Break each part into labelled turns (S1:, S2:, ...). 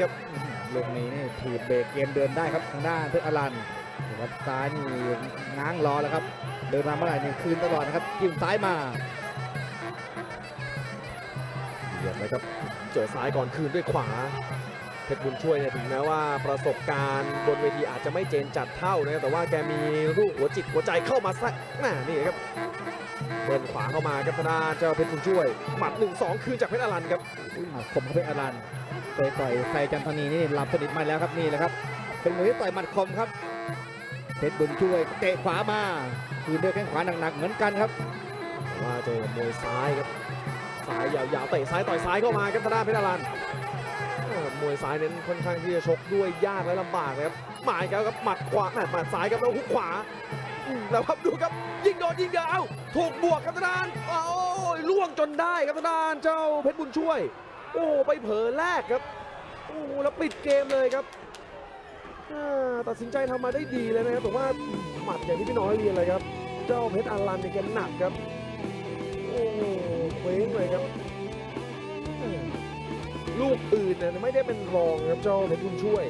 S1: ครับ
S2: ลูกนี้นี่ถีบเบรกเกมเดินได้ครับทางด้านเพชรอรันนะครับซ้ายนี่ง้างรอแล้วครับ เดินมาเมื่อไหร่นี่คืนตลอดนะครับจิ้มซ้ายมา
S1: เหยียบเลยครับเจอซ้ายก่อนคืนด้วยขวาเพชรบุญช่วยเนี่ยถึงแม้ว่าประสบการณ์บนเวทีอาจจะไม่เจนจัดเท่านะครับแต่ว่าแกมีลูกหัวจิตหัวใจเข้ามาสักแน่นี่ครับเดินขวาเข้ามาครับทางด้านเจ้าเพชรบุญช่วยหมัด1-2คืนจากเพชรอรันครับ
S2: หมัดคมเข้าไปอรัน เตะต่อยไฟจันทนีนี่หลับสนิทมาแล้วครับนี่แหละครับ เป็นมวยที่ต่อยหมัดคมครับเพชรบุญช่วยเตะขวามาคืนด้วยแข้งขวาหนักๆเหมือนกันครับ
S1: ว่าเจอมวยซ้ายครับซ้ายยาวๆเตะซ้ายต่อยซ้ายเข้ามาครับทางด้านเพชรอรันมวยซ้ายเน้นค่อนข้างที่จะชกด้วยยากและลำบากนะครับหมายครับหมัดขวาหม่หมัดซ้ายครับแล้วหุกขวาแล้วครับดูครับยิงโดนยิงเดียวเอ้าถูกบวกครับทางด้านโอ้ยล่วงจนได้ครับทางด้านเจ้าเพชรบุญช่วย อ้ไปเผลอแรกครับโอ้แล้วปิดเกมเลยครับตัดสินใจทำมาได้ดีเลยนะครับแต่ว่าหมัดอย่างที่พี่น้อยเรียนเลยครับ เจ้าเพชรอรันเนี่ยแกหนักครับโอ้โหเคว้งเลยครับลูกอื่นเนี่ยไม่ได้เป็นรองครับเจ้าเพชรบุญช่วย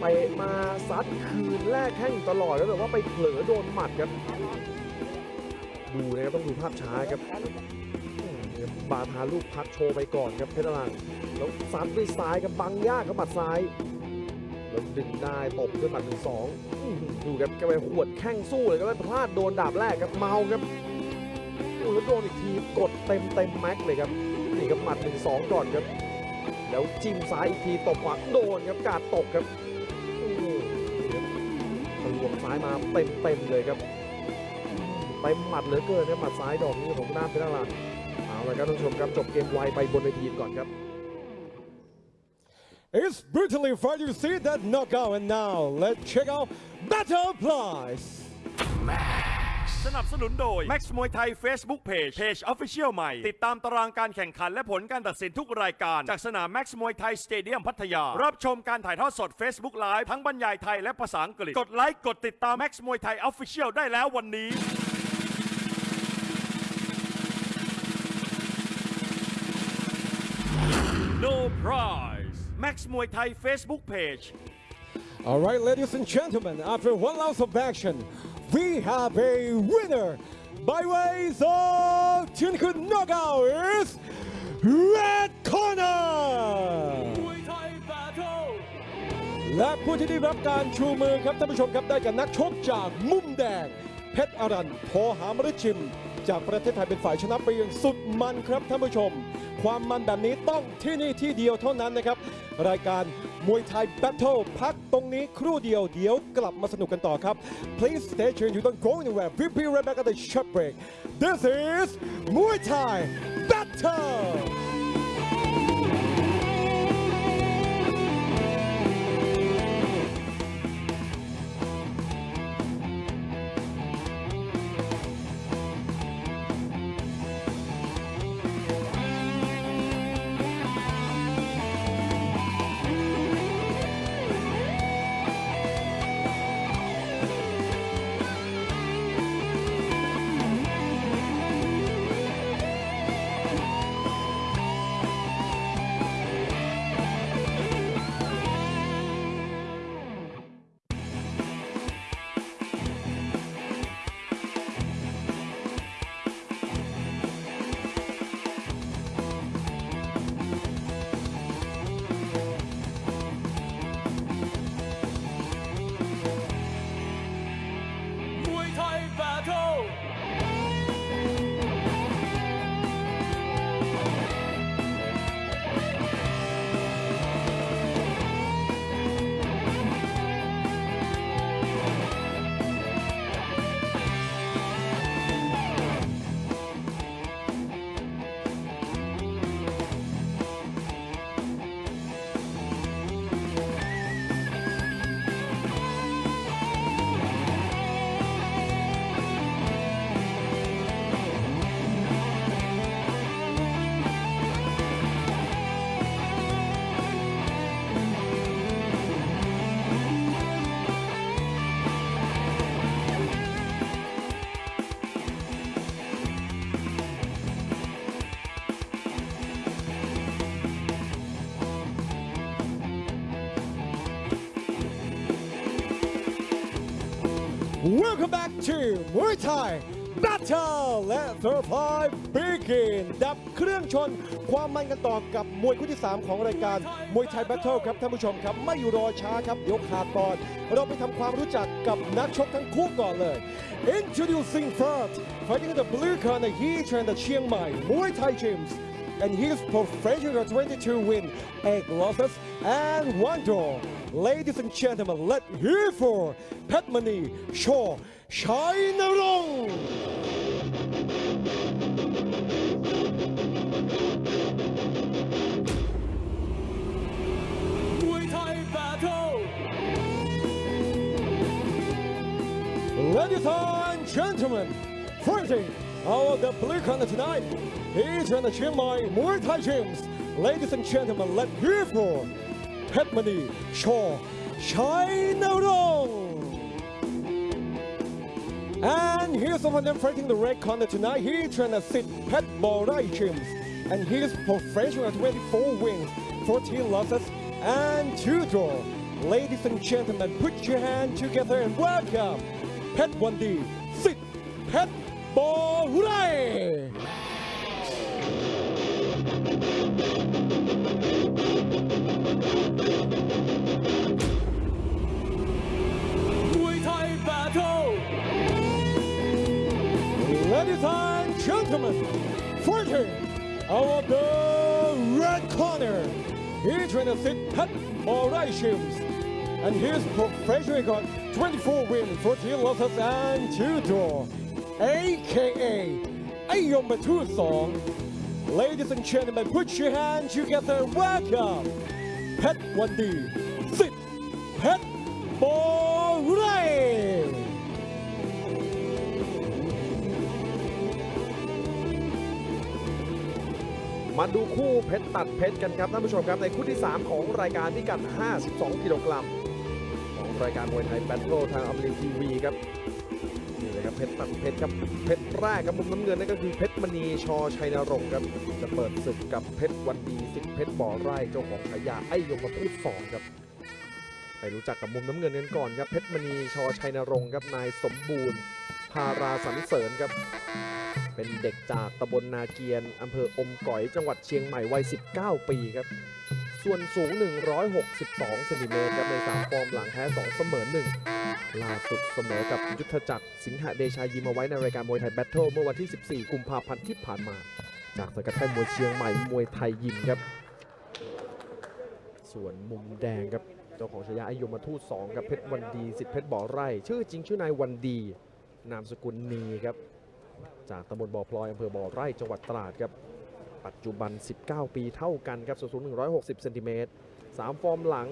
S1: ไปมาซัดคืนแรกแข้งตลอดแล้วแต่ว่าไปเผลอโดนหมัดครับ ดูนะครับต้องดูภาพช้าครับ บาทาลูกพักโชว์ไปก่อนครับเพชรอรันแล้วซัดด้วยซ้ายครับบังยากครับหมัดซ้ายแล้วดึงได้ตบด้วยหมัดหนึ่งสองดูครับแกไปหวดแข้งสู้เลยก็ไปพลาดโดนดาบแรกครับเมาครับโอ้แล้วโดนอีกทีกดเต็มเต็มแม็กเลยครับนี่ครับหมัดหนึ่งสองก่อนครับ แล้วจิ้มซ้ายอีกทีตบขวาโดนครับกาดตกครับโอ้โหนี่ครับทะลวงซ้ายมาเต็มเต็มเลยครับไปหมัดเหลือเกินครับหมัดซ้ายดอกนี้ของหน้าเพชรอรันเอา ละครับท่านผู้ชมครับจบเกมไวไปบนเวทีก่อนครับ
S3: It's brutally fun to see that knockout and now let's check out Battle Prize
S4: สนับสนุนโดย Max มวยไทย Facebook Page Page Official ใหม่ ติดตามตารางการแข่งขันและผลการตัดสินทุกรายการ จากสนาม Max มวยไทยสเตเดียมพัทยา รับชมการถ่ายทอดสด Facebook Live ทั้งบรรยายไทยและภาษาอังกฤษ กดไลค์ กดติดตาม Max มวยไทย Official ได้แล้ววันนี้ No prize Max มวยไทย Facebook Page
S3: All right, ladies and gentlemen, after one round of action, we have a winner by ways of technical knockout is Red Corner และผู้ที่ได้รับการชูมือครับท่านผู้ชมครับได้กับนักชกจากมุมแดง เพชรอรันโพหามฤชิม จากประเทศไทยเป็นฝ่ายชนะไปอย่างสุดมันครับท่านผู้ชม ความมันแบบนี้ต้องที่นี่ที่เดียวเท่านั้นนะครับ รายการมวยไทยแบทเทิลพักตรงนี้ครู่เดียวเดี๋ยวกลับมาสนุกกันต่อครับ Please stay tuned you don't go anywhere we'll be right back at the short break This is Muay Thai Battle Welcome back to Muay Thai Battle และ Survive Begin ดับเครื่องชน ความมันกันต่อกับมวยคู่ที่ 3 ของรายการมวยไทย Battle ครับท่านผู้ชมครับ ไม่รอช้าครับ เดี๋ยวขาดตอน เราไปทำความรู้จักกับนักชกทั้งคู่ก่อนเลย Introducing first fighting the blue corner he trained at Chiang Mai Muay Thai gyms and his professional 22 win, 8 losses, and 1 draw. Ladies and gentlemen, let's hear for Petmani Shaw Shainarong.
S5: มวยไทยแบทเทิล
S3: Ladies and gentlemen, fighting out of the blue corner tonight, he's in the Chiang Mai Muay Thai gyms. Ladies and gentlemen, let's hear for Petmani Shaw Shainarong. And here's someone them fighting the red corner tonight. He trained at Sid Pet Borai Gyms. And he's professional 24 wins, 14 losses, and 2 draw. Ladies and gentlemen, put your hand together and welcome Pet 1D, Sid Pet Borai.
S5: มวยไทยแบทเทิล
S3: Ladies and gentlemen, fighting out of the red corner, he trained at Sid Pet Borai Gyms. And his professional record 24 wins, 14 losses, and 2 draw. AKA Ayomatu Song. Ladies and gentlemen, put your hands together. Welcome, Pet 1D, Sid Pet Borai.
S1: มาดูคู่เพชรตัดเพชรกันครับท่านผู้ชมครับในคู่ที่ 3 ของรายการพิกัด 52 กิโลกรัมของรายการมวยไทยแบทเทิลทางอมรินทีวีครับ เพชรตัดเพชรครับเพชรแรกครับมุมน้ำเงินนั่นก็คือเพชรมณีชอชัยนรงค์ครับจะเปิดศึกกับเพชรวันดีสิทธิ์เพชรบ่อไร่เจ้าของฉายาไอ้ยมทูตสองครับไปรู้จักกับมุมน้ำเงินกันก่อนครับเพชรมณีชอชัยนรงค์ครับนายสมบูรณ์พาราสันเสริญครับ เป็นเด็กจากตำบลนาเกียนอำเภออมก๋อยจังหวัดเชียงใหม่วัย 19 ปีครับ ส่วนสูง 162เซนติเมตรครับใน3ฟอร์มหลังแพ้2เสมอ1ล่าสุดเสมอกับยุทธจักรสิงหเดชายิมเอาไว้ในรายการมวยไทย Battle เมื่อวันที่ 14 กุมภาพันธ์ที่ผ่านมา จากสังกัดค่ายมวยเชียงใหม่มวยไทยยิมครับ ส่วนมุมแดงครับเจ้าของฉายาไอยมทูต2กับเพชรวันดีสิทธิเพชรบ่อไร่ ชื่อจริงชื่อนายวันดี นามสกุลนีครับ จากตำบลบ่อพลอยอำเภอบ่อไร่จังหวัดตราดครับ ปัจจุบัน 19 ปีเท่ากันครับส่วนสูง160เซนติเมตร3ฟอร์มหลัง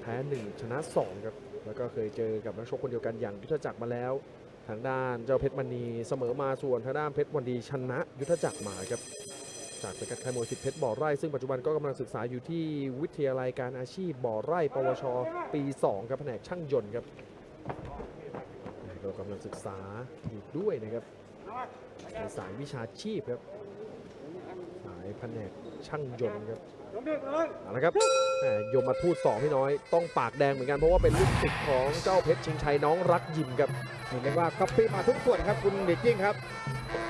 S1: แพ้ 1 ชนะ 2 ครับ แล้วก็เคยเจอกับนักชกคนเดียวกันอย่างยุทธจักรมาแล้ว ทางด้านเจ้าเพชรมณีเสมอมาส่วนทางด้านเพชรวันดีชนะยุทธจักรมาครับ จากสังกัดค่ายมวยสิทธิเพชรบ่อไร่ ซึ่งปัจจุบันก็กำลังศึกษาอยู่ที่วิทยาลัยการอาชีพบ่อไร่ ปวช ปี 2 ครับแผนกช่างยนต์ครับก็กำลังศึกษาอยู่ด้วยนะครับในสายวิชาชีพครับ แผนกช่างยนต์ครับเอาละครับแหม่ยมมาทูตสองพี่น้อยต้องปากแดงเหมือนกันเพราะว่าเป็นลูกศิษย์ของเจ้าเพชรชิงชัยน้องรักยิมครับ
S2: เห็นได้ว่าก๊อปปี้มาทุกส่วนครับคุณเด็กจิ้งครับ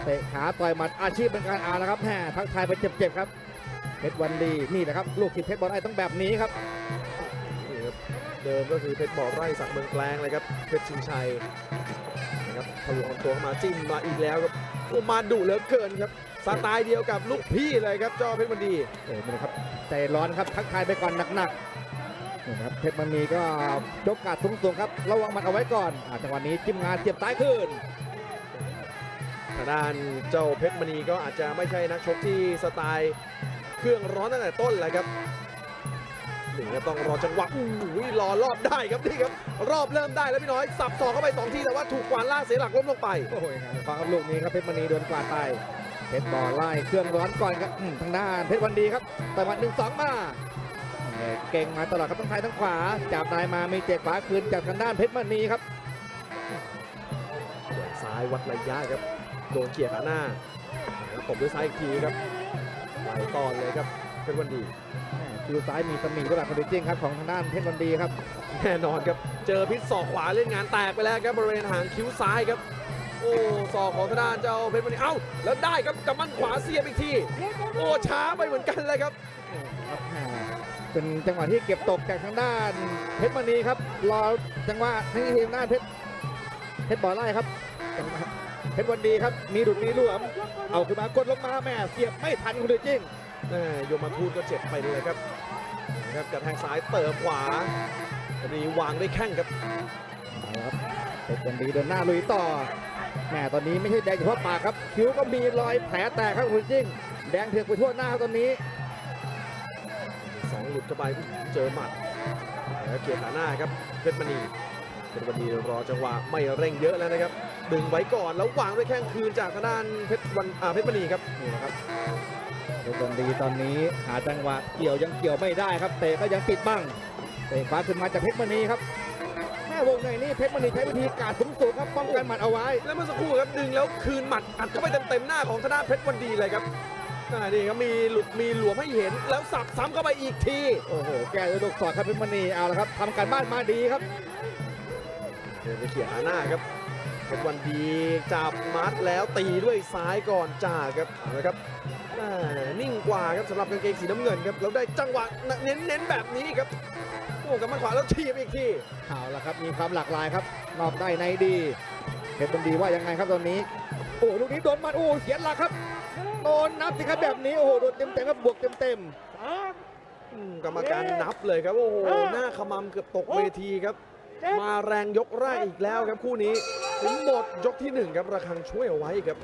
S2: เตะขาต่อยหมัดอาชีพเป็นการอาแล้วครับแหมทักทายไปเจ็บๆครับเพชรวันดีนี่แหละครับลูกศิษย์เพชรบอลไอ้ต้องแบบนี้ครับ
S1: นี่ครับเดิมก็คือเพชรบ่อไร่สักเมืองแกลงเลยครับเพชรชิงชัยนะครับทะลวงลำตัวเข้ามาจิ้มมาอีกแล้วครับโอ้ มาดุเหลือเกินครับสไตล์เดียวกับลูกพี่เลยครับเจ้าเพชรมันดี
S2: โอ้นี่นะครับใจร้อนครับทักทายไปก่อนหนักๆนี่นะครับเพชรมันมีก็ยกกาดสูงๆครับระวังหมันเอาไว้ก่อนอ่าจังหวะนี้จิ้มงานเสียบซ้ายขึ้น
S1: ทางด้านเจ้าเพชรมณีก็อาจจะไม่ใช่นักชกที่สไตล์เครื่องร้อนตั้งแต่ต้นแหละครับ นี่ครับต้องรอจังหวะอู้ยรอรอบได้ครับนี่ครับ รอบเริ่มได้แล้วพี่น้อย สับศอกเข้าไปสองทีแต่ว่าถูกกวานล่างเสียหลักล้มลงไป
S2: โอ้ยฟังครับลูกนี้ครับเพชรมณีโดนกวาดไปเพชรบอลไล่เครื่องร้อนก่อนครับอืมทางด้านเพชรวันดีครับต่อยหมัดหนึ่งสองมาเอ่อเก่งมาตลอดครับทั้งซ้ายทั้งขวาจับนายมามีเตะขวาคืนจากทางด้านเพชรมณีครับ
S1: ซ้ายวัดระยะครับโดนเกี่ยขาหน้าแล้วตบด้วยซ้ายอีกทีครับไหลตอนเลยครับเพชรวันดี
S2: แม่ คิวซ้ายมีตำหนิก็แบบคอนดิจิ้งครับของทางด้านเพชรวันดีครับ
S1: แน่นอนครับ เจอพิษศอกขวาเล่นงานแตกไปแล้วครับบริเวณหางคิ้วซ้ายครับ โอ้ศอกของทางด้านเจ้าเพชรมณีเอ้าแล้วได้ครับกับมันขวาเสียบอีกที โอ้ช้าไปเหมือนกันเลยครับ
S2: เป็นจังหวะที่เก็บตกจากทางด้านเพชรมณีครับรอจังหวะที่ทีมด้านเพชรเพชรบ่อไล่ครับเพชรวันดีครับมีดุดมีหลวม เอาขึ้นมากดลงมาแม่เสียบไม่ทันคุณดิจิ้ง
S1: ยมาทูตก็เจ็บไปเลยครับนะครับกระแทงซ้ายเติมขวาตอนนี้วางได้แข้งครับ
S2: เอาละครับเพชรวันดีเดินหน้าลุยต่อแม่ตอนนี้ไม่ใช่แดงเฉพาะปากครับ คิ้วก็มีรอยแผลแตกครับคุณดิจิ้งแดงเถือกไปทั่วหน้าครับตอนนี้
S1: สองหลุดเข้าไปเจอหมัดแล้วเกียร์ขาหน้าครับเพชรมณีเพชรมณีรอจังหวะไม่เร่งเยอะแล้วนะครับดึงไว้ก่อนแล้ววางด้วยแข้งคืนจากทางด้านเพชรวันอ่าเพชรมณีครับ
S2: นี่นะครับ เพชรวันดีตอนนี้หาจังหวะเกี่ยวยังเกี่ยวไม่ได้ครับเตะก็ยังติดบ้างเตะขวาขึ้นมาจากเพชรมณีครับแม่วงในนี่เพชรมณีใช้วิธีการสูงสูงครับป้องกันหมัดเอาไว้
S1: แล้วเมื่อสักครู่ครับดึงแล้วคืนหมัดอัดเข้าไปเต็มๆหน้าของทางด้านเพชรวันดีเลยครับอ่านี่ครับมีหลุดมีหลวมให้เห็น แล้วสับซ้ำเข้าไปอีกที
S2: โอ้โหแกจะลูกศอดครับเพชรมณีเอาละครับทำการบ้านมาดีครับ
S1: เดินไปเขี่ยขาหน้าครับเพชรวันดีจับมัดแล้วตีด้วยซ้ายก่อนจ่าครับเอาละครับอ่า นิ่งกว่าครับสำหรับกางเกงสีน้ำเงินครับแล้วได้จังหวะเน้นๆแบบนี้ครับโอ้กับมันขวาแล้วทีบอีกที
S2: เอาละครับมีความหลากหลายครับนอกได้ในดีเพชรบันดีว่ายังไงครับตอนนี้โอ้ลูกนี้โดนมันโอ้เสียหลักครับโดนนับสิครับแบบนี้โอ้โหโดนเต็มเต็มๆครับบวกเต็มเต็ม
S1: กรรมการนับเลยครับโอ้โหหน้าขมำเกือบตกเวทีครับ มาแรงยกแรกอีกแล้วครับคู่นี้ถึงหมดยกที่หนึ่งครับระคังช่วยเอาไว้ครับ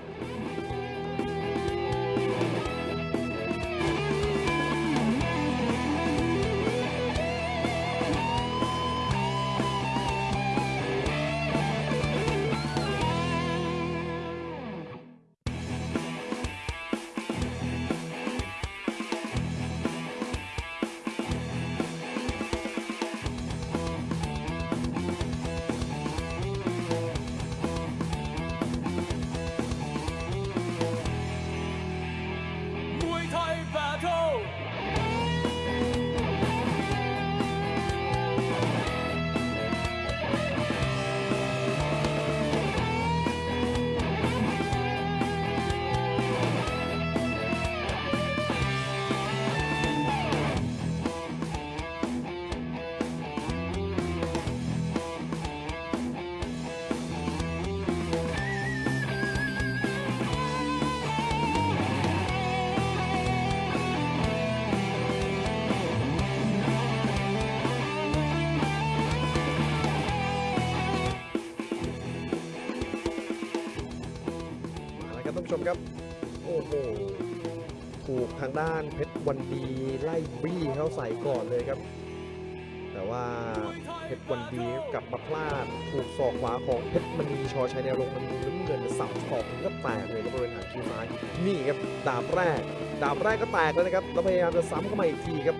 S5: มา
S1: พลาดถูกศอกขวาของเพชรมณีชอชัยในรงมันมีน้ำเงินสับศอกก็แตกเลยครับบริเวณหางคิ้วซ้ายนี่ครับดาบแรก ดาบแรกก็แตกแล้วนะครับแล้วพยายามจะซ้ำเข้ามาอีกทีครับ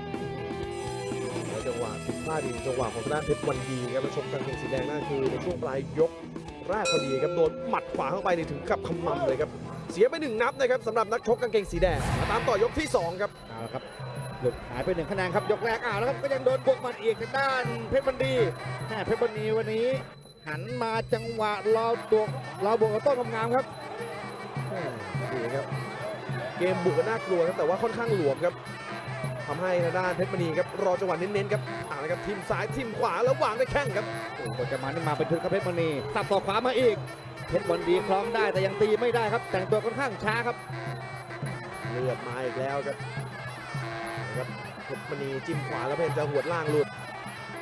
S1: แล้วจังหวะผิดพลาดอีกจังหวะของทางด้านเพชรวันดีครับแล้วชมกางเกงสีแดงนั่นคือในช่วงปลายยกแรกพอดีครับโดนหมัดขวาเข้าไปนี่ถึงกับขมำเลยครับเสียไปหนึ่งนับนะครับสำหรับนักชกกางเกงสีแดงมาตามต่อยกที่2ครับ
S2: เอาละครับ หลุดหายไปหนึ่งคะแนนครับยกแรกอ้าวแล้วครับก็ยังโดนบวกหมัดอีกทางด้านเพชรบันดีแม่เพชรบันดีวันนี้ หันมาจังหวะรอตัวรอบวกกับโต้นงามๆครับ
S1: ดีครับ เกมบุกก็น่ากลัวครับแต่ว่าค่อนข้างหลวมครับทำให้ทางด้านเพชรมณีครับรอจังหวะเน้นๆครับอ่านะครับทีมซ้ายทีมขวาแล้ววางได้แข้งครับ
S2: โอ้โหจะมานี่มาเป็นชุดครับเพชรมณีสับต่อขวามาอีกเพชรวันดีคล้องได้แต่ยังตีไม่ได้ครับ แต่งตัวค่อนข้างช้าครับ
S1: เลือดมาอีกแล้วครับนะ ครับเพชรมณีจิ้มขวาแล้วพยายามจะหวดล่างหลุด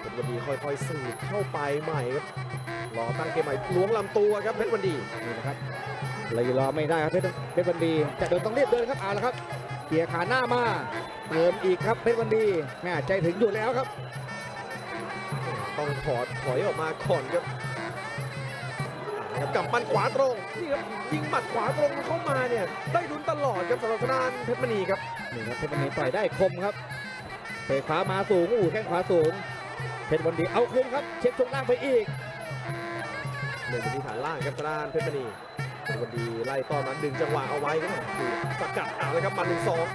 S1: เพชรวันดีค่อยๆสืบเข้าไปใหม่ครับรอตั้งเกมใหม่ล้วงลำตัวครับเพชรวันดี
S2: นี่นะครับเลยรอไม่ได้ครับเพชรเพชรวันดีจะเดินต้องรีบเดินครับเอาละครับเกียร์ขาหน้ามาเติมอีกครับเพชรวันดีแม่ใจถึงอยู่แล้วครับ
S1: ต้องถอดถอยออกมาก่อนครับอ่า นะครับกับมันขวาตรงนี่ครับยิงหมัดขวาตรงเข้ามาเนี่ยได้ลุ้นตลอดครับสำหรับทางด้านเพชรมณีครับ
S2: นี่ครับเพชรวันดีต่อยได้คมครับเตะขวามาสูงอู้แข้งขวาสูงเพชรวันดีเอาคืนครับ เช็คช่วงล่างไปอีก
S1: หนึ่งที่ฐานล่างครับทางด้านเพชรมณีเพชรมณีไล่ต้อนมาดึงจังหวะเอาไว้ครับถูกสกัดเอาเลยครับหมาหนึ่งสอง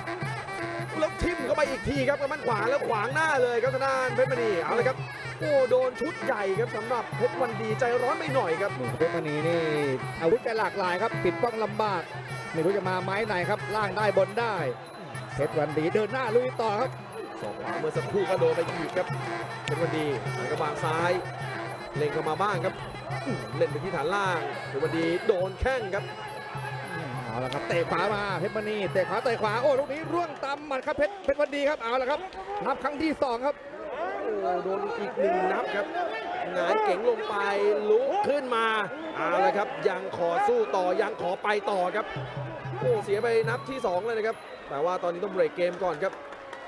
S1: แล้วทิ่มเข้าไปอีกทีครับกับมันขวาแล้วขวางหน้าเลยครับทางด้านเพชรมณีเอาเลยครับโอ้โดนชุดใหญ่ครับสำหรับเพชรวันดีใจร้อนไปหน่อยครับ
S2: เพชรมณีนี่อาวุธแกหลากหลายครับ ปิดป้องลำบากไม่รู้จะมาไม้ไหนครับล่างได้บนได้เพชรวันดีเดินหน้าลุยต่อครับ
S1: สองขวาเมื่อสักครู่ก็โดนไปอีกครับเพชรวันดีไหนกระบางซ้าย เล็งเข้ามาบ้างครับอื้อเล่นไปที่ฐานล่างเพชรวันดีโดนแข้งครับ
S2: เอา ละครับเตะขวามาเพชรมณีเตะขวาเตะขวาโอ้ลูกนี้ร่วงตำหมัดครับเพชรเพชรวันดีครับเอาละครับนับครั้งที่สองครับ
S1: โอ้โดนอีกหนึ่งนับครับหงายเก๋งลงไปลุกขึ้นมาเอาละครับ ยังขอสู้ต่อยังขอไปต่อครับโอ้เสียไปนับที่สองเลยนะครับ แต่ว่าตอนนี้ต้องเบรกเกมก่อนครับ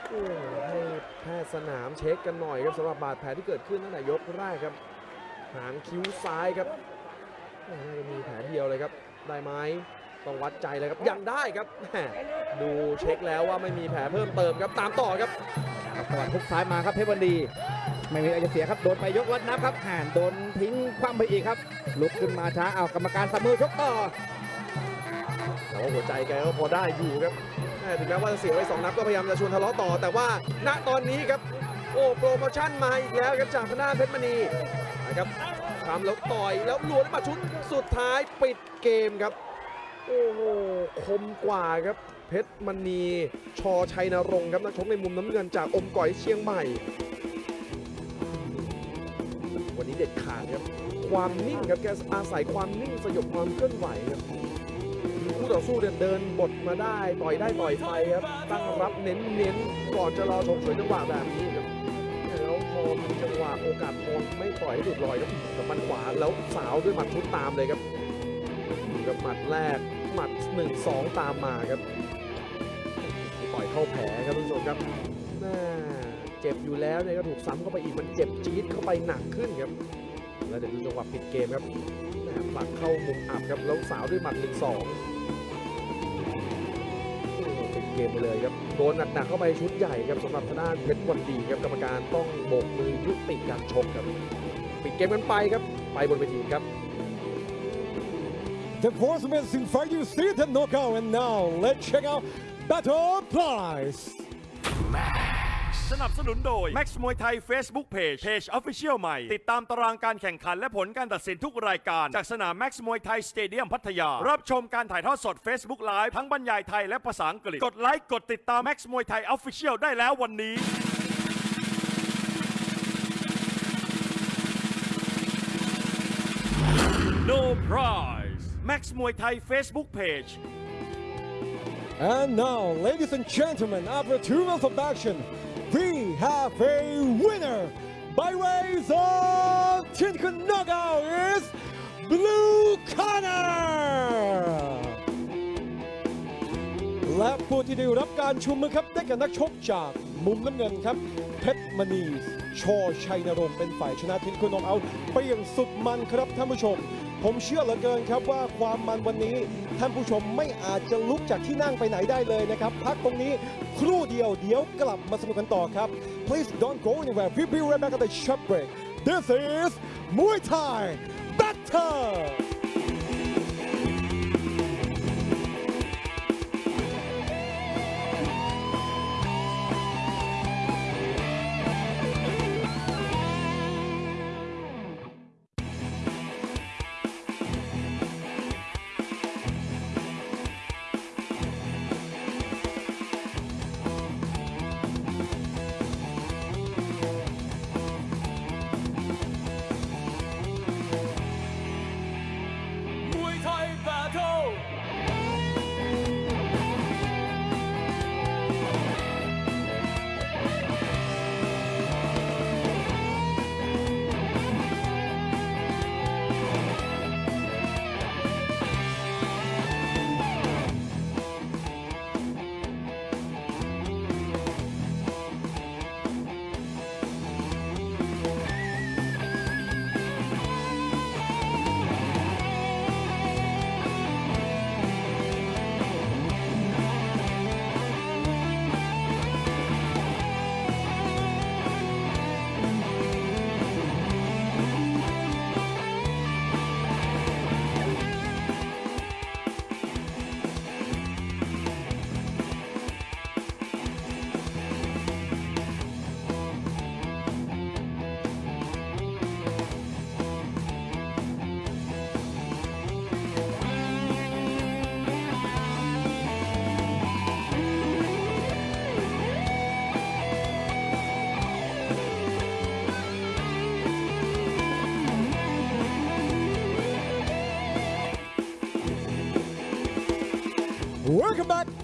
S1: โอ้ให้แพทย์สนามเช็คกันหน่อยครับสำหรับบาดแผลที่เกิดขึ้นตั้งแต่ยกแรกครับ หางคิ้วซ้ายครับน่าจะมีแผลเดียวเลยครับ ได้ไหม ต้องวัดใจเลยครับยังได้ครับแหม่ดูเช็คแล้วว่าไม่มีแผลเพิ่มเติมครับตามต่อครับ
S2: ครับตะวันทุกซ้ายมาครับเพชรวันดี ไม่มีอะไรจะเสียครับโดนไปยกวัดนับครับห่านโดนทิ้งคว่ำไปอีกครับ ลุกขึ้นมาช้าเอากรรมการสามมือชกต่อ
S1: แต่ว่าหัวใจแกก็พอได้อยู่ครับแม่ถึงแม้ว่าจะเสียไว้สองนัดก็พยายามจะชวนทะเลาะต่อ แต่ว่าณตอนนี้ครับโอ้โปรโมชั่นมาอีกแล้วครับจากทางด้านเพชรมณีนะครับทำแล้วต่อยแล้วลวนมาชุดสุดท้ายปิดเกมครับ โอ้โหคมกว่าครับเพชรมณีชอชัยนรงค์ครับนักชกในมุมน้ำเงินจากอมก๋อยเชียงใหม่ วันนี้เด็ดขาดครับ ความนิ่งครับแกอาศัยความนิ่งสยบความเคลื่อนไหวครับคู่ต่อสู้เดินเดินบทมาได้ต่อยได้ต่อยไปครับ ตั้งรับเน้นเน้นก่อนจะรอชมสวยจังหวะแบบนี้ครับแล้วพอมีจังหวะโอกาสทองไม่ปล่อยให้หลุดลอยครับกับมันขวาแล้วสาวด้วยหมัดชุดตามเลยครับ หมัดแรกหมัดหนึ่งสองตามมาครับต่อยเข้าแผลครับทุกผู้ชมครับแม่เจ็บอยู่แล้วเนี่ยก็ถูกซ้ำเข้าไปอีกมันเจ็บจี๊ดเข้าไปหนักขึ้นครับ แล้วเดี๋ยวดูจังหวะปิดเกมครับผลักเข้ามุมอับครับแล้วสาวด้วยหมัดหนึ่งสองปิดเกมไปเลยครับโดนหนักๆเข้าไปชุดใหญ่ครับสำหรับทางด้านเพชรวันดีครับกรรมการต้องโบกมือยุติการชกครับ ปิดเกมกันไปครับ ไปบนเวทีครับ
S3: The fourth amazing fight you see the knockout and now let's check out Battle Prize
S4: สนับสนุนโดย Max มวยไทย Facebook Page Page Official ใหม่ ติดตามตารางการแข่งขันและผลการตัดสินทุกรายการ จากสนาม Max มวยไทยสเตเดียมพัทยา รับชมการถ่ายทอดสด Facebook Live ทั้งบรรยายไทยและภาษาอังกฤษ กดไลค์กดติดตาม Max มวยไทย Official ได้แล้ววันนี้ No prize Max มวยไทย Facebook Page
S3: And now, ladies and gentlemen, after two rounds of action, we have a winner by ways of technical knockout is Blue Corner. และผู้ที่ได้รับการชูมือครับได้แก่นักชกจากมุมน้ำเงินครับเพชรมณี ชอชัยนรงค์เป็นฝ่ายชนะทิ้นคุณนองเอาไปอย่างสุดมันครับท่านผู้ชม ผมเชื่อเหลือเกินครับว่าความมันวันนี้ ท่านผู้ชมไม่อาจจะลุกจากที่นั่งไปไหนได้เลยนะครับ พักตรงนี้ครู่เดียวเดี๋ยวกลับมาสนุกกันต่อครับ Please don't go anywhere we'll be right back at the short break This is Muay Thai Battle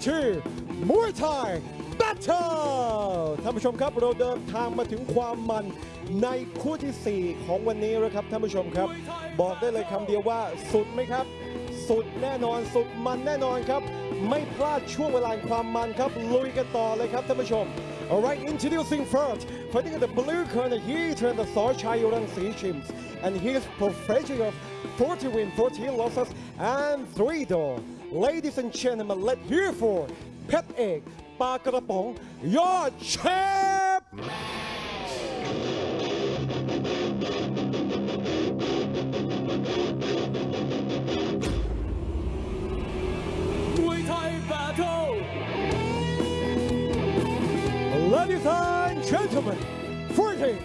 S3: to Muay Thai Battle ท่านผู้ชมครับเราเดินทางมาถึงความมันในคู่ทีสี่ 4 ของวันนี้แล้วครับท่านผู้ชมครับ บอกได้เลยคำเดียวว่าสุดไหมครับ สุดแน่นอนสุดมันแน่นอนครับ ไม่พลาดช่วงเวลาความมันครับ ลุยกันต่อเลยครับท่านผู้ชม Alright introducing first fighting in the blue corner he turned the Sochai Yoran Sea Shims and he is professional of 40 win, 14 losses and 3 draw Ladies and gentlemen let's hear for เพชรเอกปากระป๋องยอดเชฟ
S5: มวยไทย Battle
S3: Ladies and gentlemen, fighting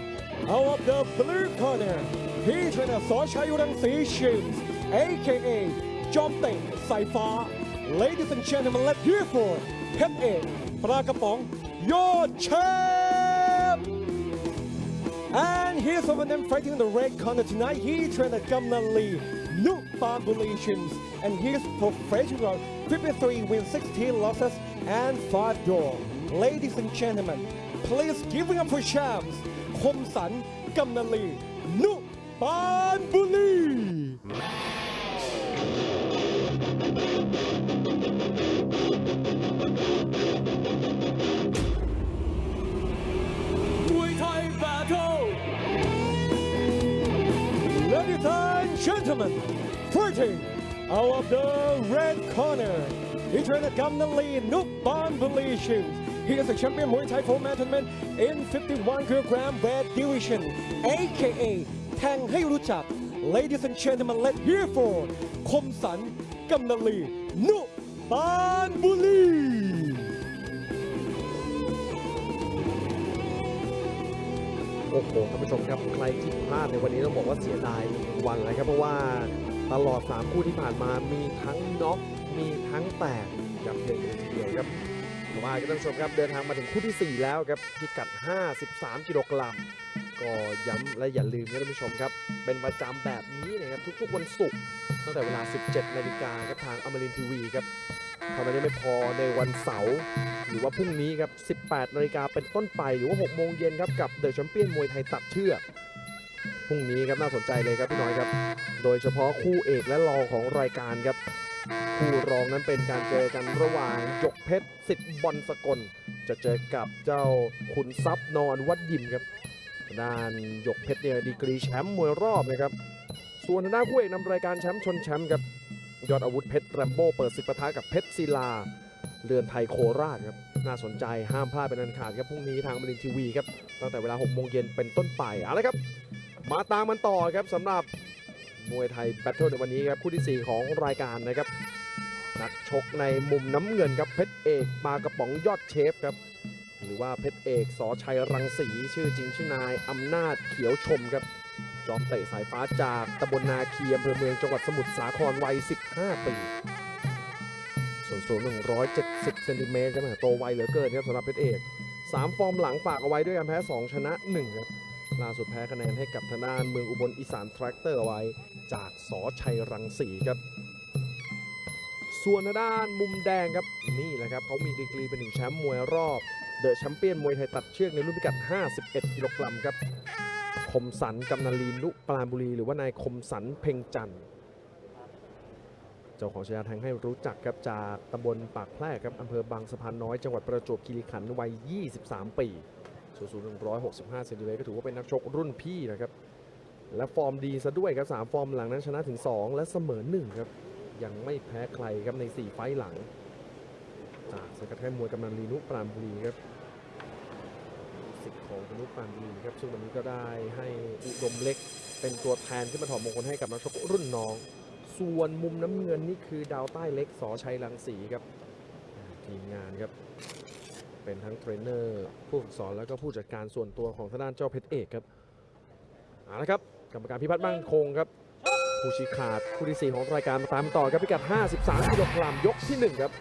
S3: out of the blue corner, he trainer สอชัยรังสีชิมส์ aka จอมเตะสายฟ้า Ladies and gentlemen, let's hear for เพชรเอกปลากระป๋องยอดเชฟ And here's some of them fighting in the red corner tonight. He trained at Gamnan Lee, New Bambulations, and he's professional 53 wins, 16 losses, and 5 draw. Ladies and gentlemen, please give it up for champs, คมสันกำนันลีนุปานบุรี
S5: มวยไทย Battle
S3: Ladies and gentlemen, fighting out of the red corner, he trained at Gamnan Lee, Nuk Ban Malaysians. He is a champion Muay Thai for man tournament in 51 kilogram weight division, aka แทงให้รู้จัก Ladies and gentlemen, let's hear for คมสันกำนันลีนุ ปานบุรี
S1: โอ้โหท่านผู้ชมครับใครที่พลาดในวันนี้ต้องบอกว่าเสียดายวันเลยครับเพราะว่าตลอด 3 คู่ที่ผ่านมามีทั้งน็อกมีทั้งแตกยับเยินเลยทีเดียวครับแต่ว่าท่านผู้ชมครับเดินทางมาถึงคู่ที่ 4 แล้วครับพิกัด 53 กิโลกรัมก็ย้ำและอย่าลืมนะท่านผู้ชมครับ เป็นประจำแบบนี้นะครับทุกๆวันศุกร์ตั้งแต่เวลา 17 นาฬิกาครับทางอมรินทีวีครับ เท่านั้นยังไม่พอในวันเสาร์หรือว่าพรุ่งนี้ครับ 18นาฬิกาเป็นต้นไปหรือว่า 6 โมงเย็นครับ กับเดอะแชมเปี้ยนมวยไทยตัดเชือกพรุ่งนี้ครับน่าสนใจเลยครับพี่น้อยครับ โดยเฉพาะคู่เอกและรองของรายการครับ คู่รองนั้นเป็นการเจอกันระหว่างหยกเพชรสิทธิ์บอลสกล จะเจอกับเจ้าขุนทรัพย์นอนวัดยิมครับด้านหยกเพชรเนี่ยดีกรีแชมป์มวยรอบนะครับ ส่วนทางด้านคู่เอกนำรายการแชมป์ชนแชมป์ครับ ยอดอาวุธเพชรแรมโบ้เปิดศึกปะทะกับเพชรศิลาเรือนไทยโคราชครับน่าสนใจห้ามพลาดเป็นอันขาดครับพรุ่งนี้ทางมรินทีวีครับตั้งแต่เวลา6โมงเย็นเป็นต้นไปเอาละครับ มาตามมันต่อครับสำหรับมวยไทย Battle ในวันนี้ครับคู่ทีสี่4 ของรายการนะครับนักชกในมุมน้ำเงินครับเพชรเอกมากระป๋องยอดเชฟครับหรือว่าเพชรเอกสอชัยรังสีชื่อจริงชื่อนายอำนาจเขียวชมครับ เตะสายฟ้าจากตำบลนาเคียมอำเภอเมืองจังหวัดสมุทรสาครวัย 15 ปี ส่วนสูง 170 เซนติเมตรครับโตไวเหลือเกินครับสำหรับเพชรเอก 3 ฟอร์มหลังฝากเอาไว้ด้วยการแพ้ 2 ชนะ 1 ครับ ล่าสุดแพ้คะแนนให้กับทางด้านเมืองอุบลอีสานแทรกเตอร์ไว้ จากสอชัยรังสีครับ ส่วนทางด้านมุมแดงครับนี่แหละครับเขามีดีกรีเป็นหนึ่งแชมป์มวยรอบ The Champion มวยไทยตัดเชือกในรุ่นพิกัด 51 กิโลกรัมครับ คมสันกำนันลีนุปราบุรี หรือว่านายคมสันเพ่งจันทร์เจ้าของฉายาแทงให้รู้จักครับจากตำบลปากแพรกครับอำเภอบางสะพานน้อยจังหวัดประจวบคีรีขันธ์วัย 23 ปีส่วนสูง165เซนติเมตรก็ถือว่าเป็นนักชกรุ่นพี่นะครับ และฟอร์มดีซะด้วยครับ 3 ฟอร์มหลังนั้นชนะถึง 2 และเสมอ 1 ครับ ยังไม่แพ้ใครครับใน 4 ไฟต์หลัง จากสกัดค่ายมวยกำนันลีนุปราณบุรีครับ อนุปราณบุรีครับซึ่งวันนี้ก็ได้ให้อุดมเล็กเป็นตัวแทนขึ้นมาถอดมงคลให้กับนักชกรุ่นน้อง ส่วนมุมน้ำเงินนี่คือดาวใต้เล็กสอชัยรังสีครับทีมงานครับ เป็นทั้งเทรนเนอร์ผู้ฝึกสอนแล้วก็ผู้จัดการส่วนตัวของทางด้านเจ้าเพชรเอกครับเอาละครับกรรมการพิพัฒน์มั่นคงครับผู้ชี้ขาดคู่ที่ 4 ของรายการมาตามต่อครับพิกัด 53กิโลกรัมยกที่ 1 ครับ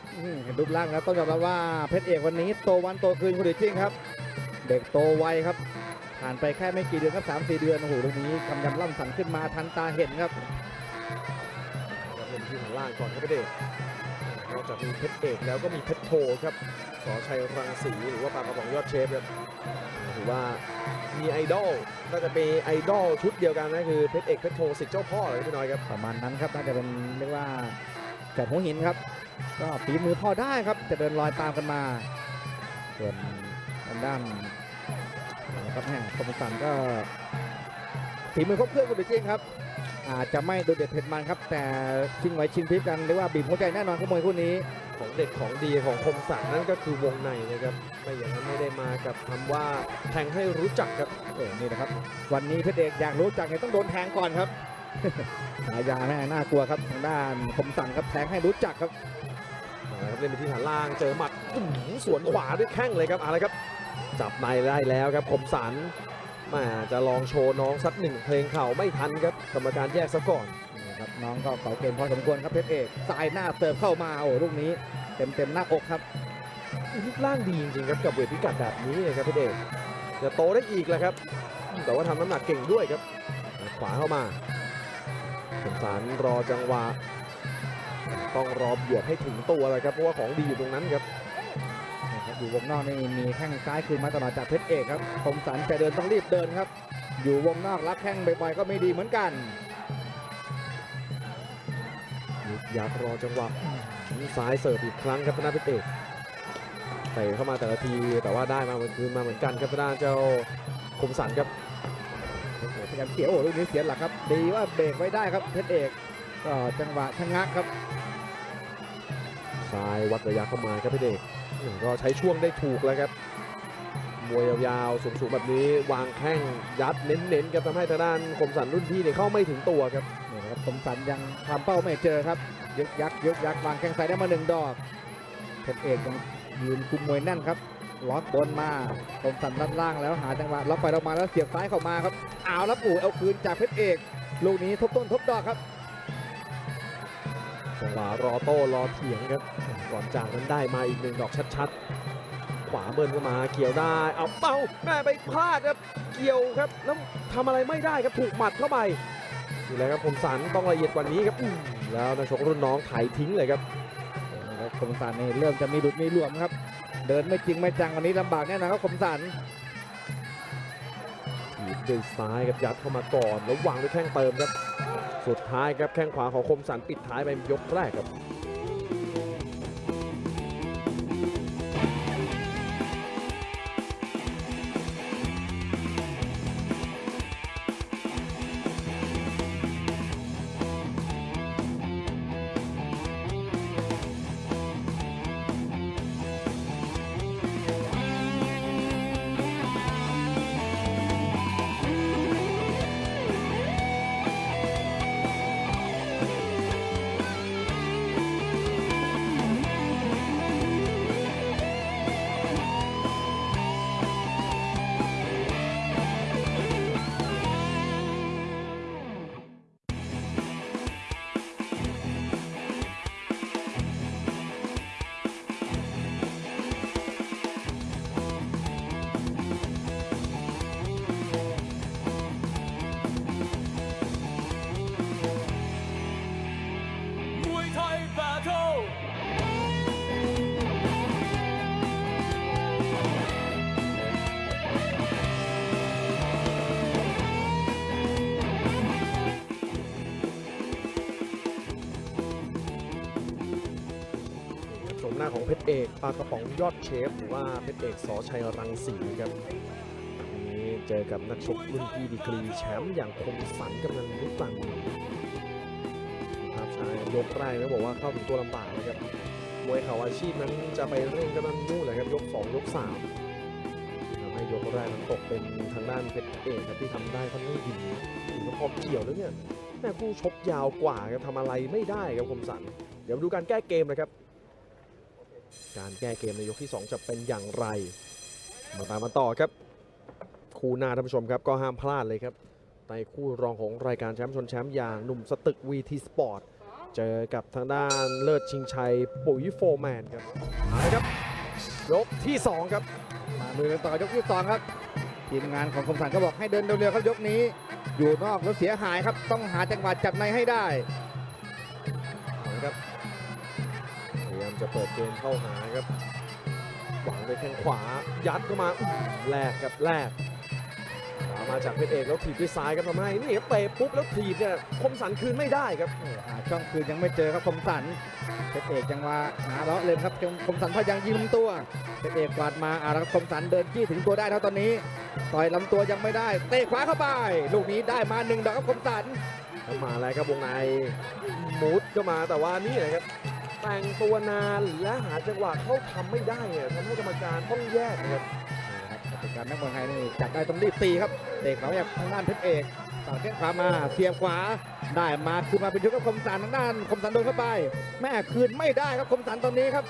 S2: เห็นรูปร่างแล้วต้องยอมรับว่าเพชรเอกวันนี้โตวันโตคืนคุณเดชจริงครับ ด็กโตไวครับ ผ่านไปแค่ไม่กี่เดือนครับสามสี่เดือนโอ้โหตรงนี้กำยำล่ำสันขึ้นมาทันตาเห็นครับ
S1: ครับเล่นที่ฐานล่างก่อนครับเพชรเอกนอกจากมีเพชรเอกแล้วก็มีเพชรโทครับสอชัยรังสีหรือว่าปากกระป๋องยอดเชฟครับถือว่ามีไอดอลก็จะเป็นไอดอลชุดเดียวกันนะคือเพชรเอกเพชรโทสิทธิ์เจ้าพ่อเลยพี่น้อยครับ
S2: ประมาณนั้นครับน่าจะเป็นเรียกว่าจากหัวหินครับ ก็ฝีมือพอได้ครับจะเดินรอยตามกันมา ส่วนทางด้านนะ ครับแห่คมสันก็ฝีมือครบเครื่องกันจริงครับ อาจจะไม่โดดเด่นเผ็ดมันครับ แต่ชิงไหวชิงพริบกันเรียกว่าบีบหัวใจแน่นอนครับมวยคู่นี้
S1: ของเด็ดของดีของคมสันนั่นก็คือวงในนะครับไม่อย่างนั้นไม่ได้มากับคำว่าแทงให้รู้จักครับ
S2: โอ้นี่นะครับ วันนี้เพชรเอกอยากรู้จักเนี่ยต้องโดนแทงก่อนครับฉายาแม่น่ากลัวครับทางด้านคมสันครับแทงให้รู้จักครับ
S1: เอาละครับเล่นไปที่ฐานล่างเจอหมัดอื้อหือสวนขวาด้วยแข้งเลยครับเอาละครับ จับในได้แล้วครับคมสันแมาจะลองโชว์น้องสักหนึ่งเพลงเข่าไม่ทันครับกรรมการแยกซะก่อน
S2: นี่ครับน้องก็เก่าเกมพอสมควรครับเพชรเอกสายหน้าเสิร์ฟเข้ามาโอ้ลูกนี้เต็มเต็มๆหน้าอกครับ
S1: รูปร่างดีจริงๆครับกับเวทพิกัดแบบนี้นะครับพี่เดชจะโตได้อีกแหละครับ แต่ว่าทำน้ำหนักเก่งด้วยครับ ขวาเข้ามาสมสารรอจังหวะต้องรอบวกให้ถึงตัวเลยครับเพราะว่าของดีอยู่ตรงนั้นครับ
S2: นะครับ อยู่วงนอกนี่มีแข้งซ้ายคืนมาตลอดจากเพชรเอกครับคมสันจะเดินต้องรีบเดินครับ อยู่วงนอกรับแข้งบ่อยๆก็ไม่ดีเหมือนกัน
S1: ยึกยักรอจังหวะซ้ายเสิร์ฟอีกครั้งครับธนาเพชรเอกเตะเข้ามาแต่ละทีแต่ว่าได้มาเหมือนคืนมาเหมือนกันครับธนาเจ้าคมสันครับ
S2: พยายามเสียโอ้ลูกนี้เสียหลักครับ ดีว่าเบรกไว้ได้ครับเพชรเอกก็จังหวะชะงักครับ
S1: ซ้ายวัดระยะเข้ามาครับพี่เดชอืม ก็ใช้ช่วงได้ถูกแล้วครับมวยยาวๆสูงๆแบบนี้วางแข้งยัดเน้นๆครับทำให้ทางด้านคมสันรุ่นพี่เนี่ยเข้าไม่ถึงตัวครับ
S2: นี่นะครับคมสันยังทำเป้าไม่เจอครับยึกยักยึกยักวางแข้งซ้ายได้มาหนึ่งดอกเพชรเอกยังยืนคุมมวยแน่นครับล็อกบนมาคมสันด้านล่างแล้วหาจังหวะล็อกไปล็อกมาแล้วเสียบซ้ายเข้ามาครับเอาแล้วปู่เอาคืนจากเพชรเอกลูกนี้ทบต้นทบดอกครับ
S1: จังหวะรอโต้รอเถียงครับ ก่อนจากนั้นได้มาอีกหนึ่งดอกชัดๆขวาเบิ้ลเข้ามาเกี่ยวได้เอาเป้าแม่ไปพลาดครับเกี่ยวครับแล้วทำอะไรไม่ได้ครับถูกหมัดเข้าไปนี่แหละครับคมสันต้องละเอียดกว่านี้ครับอื้อแล้วนักชกรุ่นน้องไถทิ้งเลยครับ
S2: นะครับคมสันนี่เริ่มจะมีดุดมีหลวมครับ เดินไม่จริงไม่จังวันนี้ลำบากแน่นอนครับคมสัน
S1: ถีบด้วยซ้ายครับยัดเข้ามาก่อนแล้ววางด้วยแข้งเติมครับ สุดท้ายครับแข้งขวาของคมสันปิดท้ายไปยกแรกครับ
S5: เพ
S1: ชรเอกปลากระป๋องยอดเชฟ หรือว่าเพชรเอกสอชัยรังสีครับวันนี้เจอกับนักชกรุ่นพี่ดีกรีแชมป์อย่างคมสันกำลังลุกลังอยู่ภาพชายยกแรกแล้วบอกว่าเข้าถึงตัวลำบากนะครับมวยเข่าอาชีพนั้นจะไปเร่งกันนั่นนู่นเลยครับยก 2 ยก3ทำให้ยกแรกนั้นตกเป็นทางด้านเพชรเอกครับที่ทำได้ค่อนข้างดีถึงพอเกี่ยวแล้วเนี่ยแม่คู่ชกยาวกว่าครับทำอะไรไม่ได้ครับคมสันเดี๋ยวมาดูการแก้เกมนะครับ การแก้เกมในยกที่ 2 จะเป็นอย่างไร มาตามมาต่อครับ คู่หน้าท่านผู้ชมครับก็ห้ามพลาดเลยครับ ในคู่รองของรายการแชมป์ชนแชมป์อย่างหนุ่มสตึก VT Sport เจอกับทางด้านเลิศชิงชัยปุ๋ยโฟร์แมนครับเอาละครับยกที่ 2 ครับ
S2: มาดูกันต่อยกที่สองครับทีมงานของคมสันก็บอกให้เดินเร็วๆครับยกนี้ อยู่นอกแล้วเสียหายครับต้องหาจังหวะจับในให้ได้
S1: เอาละครับพยายาม จะเปิดเกมเข้าหาครับหวังด้วยแข้งขวายัดเข้ามาอื้อหือแลกครับแลกขวามาจากเพชรเอกแล้วถีบด้วยซ้ายครับทำให้นี่ครับเตะปุ๊บแล้วถีบเนี่ยคมสันคืนไม่ได้ครับ
S2: โอ้หาช่องคืนยังไม่เจอครับคมสันเพชรเอกยังว่าหาเลาะเลยครับคมสันพยายามยิงลำตัวเพชรเอกกวาดมาอาแล้วคมสันเดินจี้ถึงตัวได้แล้วตอนนี้ต่อยลำตัวยังไม่ได้ เตะขวาเข้าไป ลูกนี้ได้มาหนึ่งดอกครับคมสัน
S1: เข้ามาแล้วครับวงในมุดเข้ามาแต่ว่านี่แหละครับ แต่งตัวนานและหาจังหวะเข้าทำไม่ได้เนี่ยทำให้กรรมการต้องแยกนะครับ
S2: นะครับกติการนักมวยไทยนี่จัดได้ต้องรีบตีครับเตะขวาแบบทางด้านเพชรเอกต่างแข้งขวามาเสียบขวาได้มาคือมาเป็นชุดกับคมสันทางด้านคมสันโดนเข้าไป แม่คืนไม่ได้ครับคมสันตอนนี้ครับ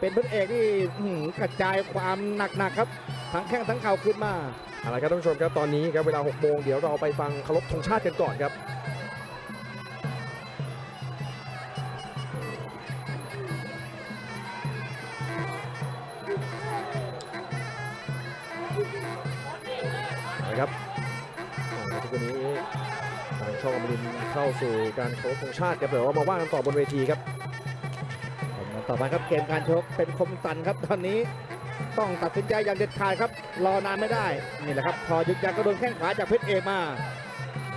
S2: เป็นเพชรเอกที่อื้อหือกระจายความหนักๆครับทั้งแข้งทั้งเข่าขึ้นมา
S1: เอาละครับท่านผู้ชมครับตอนนี้ครับเวลา6โมงเดี๋ยวเราไปฟังเคารพธงชาติกันก่อนครับ ครับทุกวันนี้ทางช่องอมรินทร์เข้าสู่การเคารพธงชาติครับเดี๋ยวเรามาว่ากันต่อบนเวทีครับ
S2: ต่อไปครับเกมการชกเป็นคมสันครับตอนนี้ต้องตัดสินใจอย่างเด็ดขาดครับ รอนานไม่ได้นี่แหละครับ พอยึกยักก็โดนแข้งขวาจากเพชรเอกมา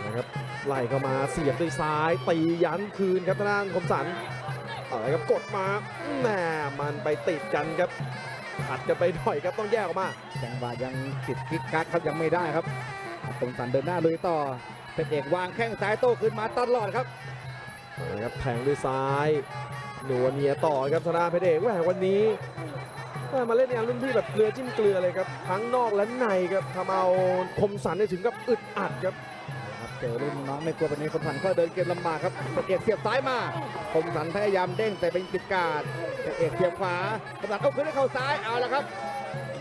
S1: นะครับไล่เข้ามาเสียบด้วยซ้ายตียันคืนครับทางด้านคมสันอะไรครับกดมาแหมมันไปติดกันครับขัดกันไปหน่อยครับต้องแยกออกมา
S2: จังหวะยังติดกิกกักครับยังไม่ได้ครับคมสันเดินหน้าลุยต่อเพชรเอกวางแข้งซ้ายโต้ขึ้นมาตลอดครับ
S1: นะครับแทงด้วยซ้ายหนัวเนียต่อครับธนาเพชรเอกแหมวันนี้แหม่มาเล่นงานรุ่นพี่แบบเกลือจิ้มเกลือเลยครับทั้งนอกและในครับทำเอาคมสันเนี่ยถึงกับอึดอัดครับ
S2: ครับเจอรุ่นน้องไม่กลัวแบบนี้คมสันก็เดินเกมลำบากครับเพชรเอกเสียบซ้ายมาคมสันพยายามเด้งแต่เป็นปิดการเพชรเอกเสียบขวาคมสันเอาขึ้นให้เข่าซ้ายเอาละครับ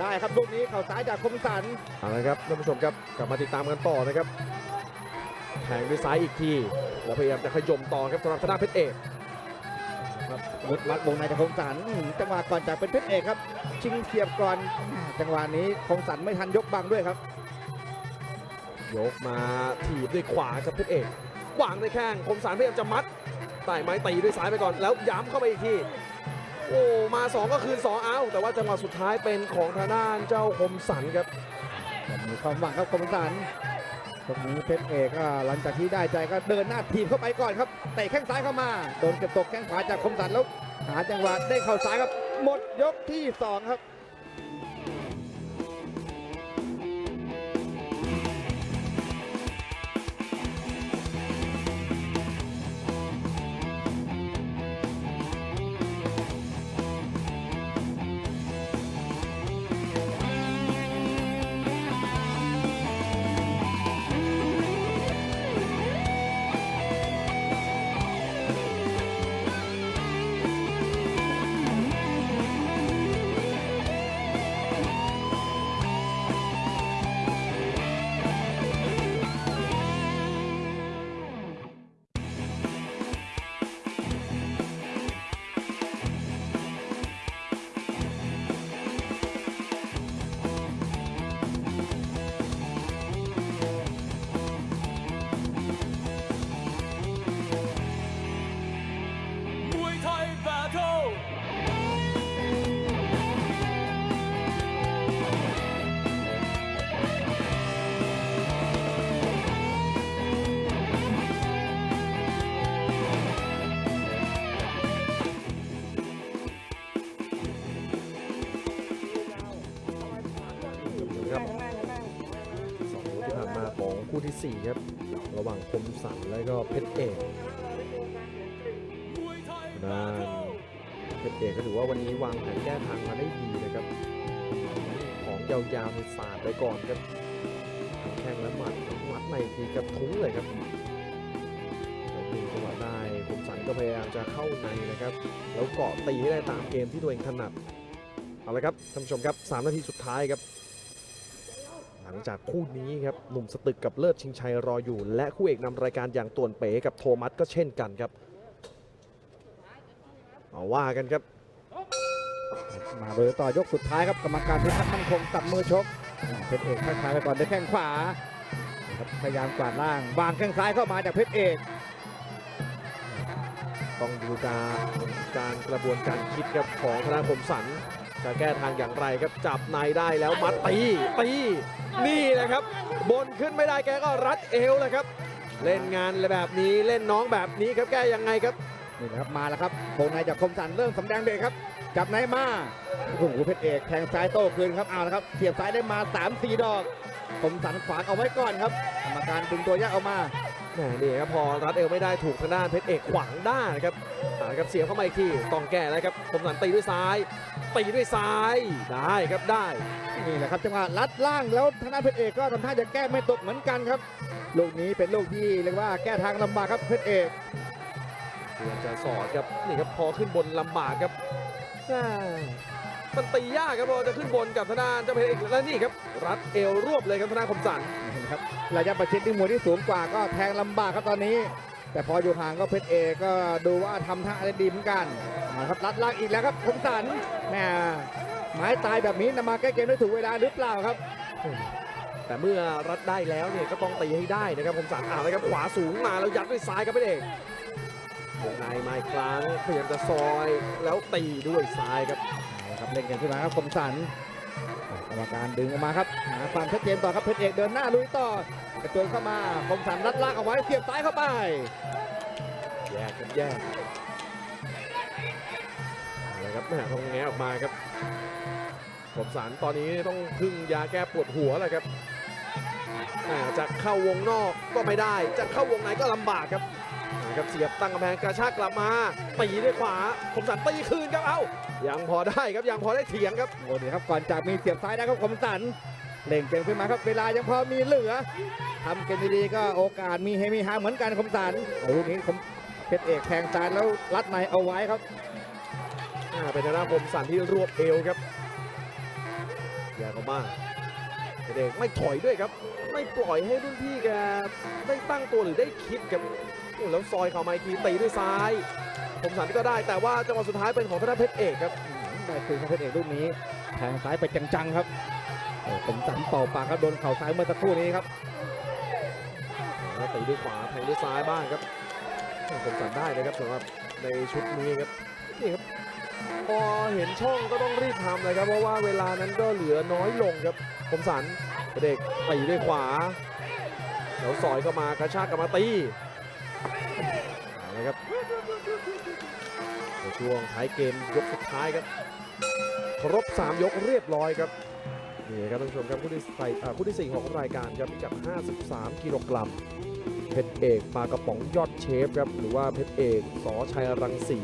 S2: ได้ครับลูกนี้เข่าซ้ายจากคมสัน
S1: เอาละครับท่านผู้ชมครับกลับมาติดตามกันต่อนะครับแทงด้วยซ้ายอีกทีแล้วพยายามจะขย่มต่อครับสำหรับธนาเพชรเอก
S2: ครับมุดวัดวงในจากคมสันอื้อหือจังหวะก่อนจากเป็นเพชรเอกครับ ชิงเสียบก่อนจังหวะนี้คมสันไม่ทันยกบังด้วยครับ
S1: ยกมาถีบด้วยขวาครับเพชรเอกวางด้วยแข้งคมสันพยายามจะมัดไต่ไม้ตีด้วยซ้ายไปก่อนแล้วย้ำเข้าไปอีกที โอ้มาสองก็คืนสองเอาแต่ว่าจังหวะสุดท้ายเป็นของทางด้านเจ้าคมสันครับ
S2: มีความหวังครับคมสันตรงนี้เพชรเอกหลังจากที่ได้ใจก็เดินหน้าทีมเข้าไปก่อนครับเตะแข้งซ้ายเข้ามาโดนเก็บตกแข้งขวาจากคมสันแล้วหาจังหวะได้เข่าซ้ายครับ หมดยกที่สองครับ
S5: ที่
S1: สี่ครับ ระหว่างคมสันและก็เพชรเอกด้าน
S5: เทิล
S1: เพชรเอกก็ถือว่าวันนี้วางแผนแก้ทางมาได้ดีนะครับ ของยาวๆในสาดไปก่อนครับแข้งและหมัดหมัดในทีกระทุ้งเลยครับแล้วดึงจังหวะได้คมสันก็พยายามจะเข้าในนะครับ แล้วเกาะตีให้ได้ตามเกมที่ตัวเองถนัดเอาละครับท่านผู้ชมครับ 3 นาทีสุดท้ายครับ จากคู่นี้ครับหนุ่มสตึกกับเลิศชิงชัยรออยู่ และคู่เอกนำรายการอย่างต่วนเป๋กับโทมัสก็เช่นกันครับเอาว่ากันครับ
S2: มาเบอร์ต่อยกสุดท้ายครับกรรมการพิทักษ์มั่นคงตับมือชกเพชรเอกทักทายไปก่อนด้วยแข้งขวานะครับพยายามกวาดล่างวางแข้งซ้ายเข้ามาจากเพชรเอก
S1: ต้องดูการการกระบวนการคิดครับของธนาคมสันจะแก้ทางอย่างไรครับจับในได้แล้วมัดตีตี นี่แหละครับ บนขึ้นไม่ได้แกก็รัดเอวเลยครับ เล่นงานแบบนี้เล่นน้องแบบนี้ครับแก้ยังไงครับ
S2: นี่นะครับมาแล้วครับวงในจากคมสันเริ่มสำแดงเบรกครับ จับในมาโอ้โหเพชรเอกแทงซ้ายโต้คืนครับเอาละครับเสียบซ้ายได้มา3 4ดอกคมสันขวางเอาไว้ก่อนครับกรรมการดึงตัวแยกออกมา
S1: แหมนี่ครับพอรัดเอวไม่ได้ถูกทางด้านเพชรเอกขวางได้านะครับอ่าครับเสียบเข้ามาอีกทีต้องแก้แล้วครับคมสันตีด้วยซ้าย ตีด้วยซ้ายได้ครับได้
S2: นี่แหละครับจังหวะลัดล่างแล้วทางด้านเพชรเอกก็ทำท่าจะแก้ไม่ตกเหมือนกันครับลูกนี้เป็นลูกที่เรียกว่าแก้ทางลำบากครับเพชรเอก
S1: พยายามจะสอดครับนี่ครับพอขึ้นบนลำบากครับแม่มันตียากครับพอจะขึ้นบนกับทางด้านเจ้าเพชรเอกแล้วนี่ครับรัดเอวรวบเลยครับทางด้านคมสัน
S2: นะครับระยะประชิดที่มวยที่สูงกว่าก็แทงลำบากครับตอนนี้ แต่พออยู่ห่างก็เพชรเอกก็ดูว่าทำท่าได้ดีเหมือนกันมาครับลัดล่างอีกแล้วครับคมสันแหมไม้ตายแบบนี้นำมาแก้เกมได้ถูกเวลาหรือเปล่าครับ
S1: แต่เมื่อรัดได้แล้วเนี่ยก็ต้องตีให้ได้นะครับคมสันอ่าแล้วครับขวาสูงมาแล้วยัดด้วยซ้ายครับเพชรเอกวงในมาอีกครั้งพยายามจะซอยแล้วตีด้วยซ้ายครับ
S2: เอาละครับเล่นกันขึ้นมาครับคมสัน กรรมการดึงออกมาครับหาความชัดเจนต่อครับเพชรเอกเดินหน้าลุยต่อกระโจนเข้ามาคมสันรัดลางเอาไว้เสียบซ้ายเข้าไป
S1: แยกครับแยกเอาละครับแม่ต้องแงะออกมาครับผมสารตอนนี้ต้องพึ่งยาแก้ปวดหัวแหละครับจะเข้าวงนอกก็ไม่ได้ จะเข้าวงในก็ลำบากครับ ครับเสียบตั้งกำแพงกระชากกลับมาตีด้วยขวาผมสารตีคืนครับเอ้ายังพอได้ครับยังพอได้เถียงครับ
S2: โอ้ดีครับก่อนจากมีเสียบซ้ายนะครับคมสันเล่งเกมขึ้นมาครับเวลายังพอมีเหลือทำเกมดีๆก็โอกาสมีเฮมีฮาเหมือนกันคมสันโอ้ลูกนี้คมเพชรเอกแทงซ้ายแล้วรัดในเอาไว้ครับ
S1: อ่าเป็นทางด้านผมสันที่รวบเอวครับแยกออกมาเด็กไม่ถอยด้วยครับ ไม่ปล่อยให้รุ่นพี่แกได้ตั้งตัวหรือได้คิดครับโอ้ แล้วซอยเข้ามาอีกทีตีด้วยซ้ายผมสันก็ได้แต่ว่าจังหวะสุดท้ายเป็นของธนาเพชรเอกครับ
S2: ได้คืนของเพชรเอกลูกนี้แทงซ้ายไปจังๆครับโอ้คมสันเป่าปากครับโดนเข่าซ้ายเมื่อสักครู่นี้ครับ
S1: แล้วตีด้วยขวาแทงด้วยซ้ายบ้างครับผมสันได้นะครับสำหรับในชุดนี้ครับนี่ครับพอเห็นช่องก็ต้องรีบทำเลยครับเพราะว่าเวลานั้นก็เหลือน้อยลงครับผมสันเด็กตีด้วยขวาแล้วซอยเข้ามากระชากกลับมาตี เอาละครับในช่วงท้ายเกมยกสุดท้ายครับ ครบ 3 ยกเรียบร้อยครับนี่ครับท่านผู้ชมครับคู่ที่ใส่คู่ที่ 4 ของรายการครับพิกัด 53 กิโลกรัมเพชรเอกปลากระป๋องยอดเชฟครับหรือว่าเพชรเอกสอชัยรังสี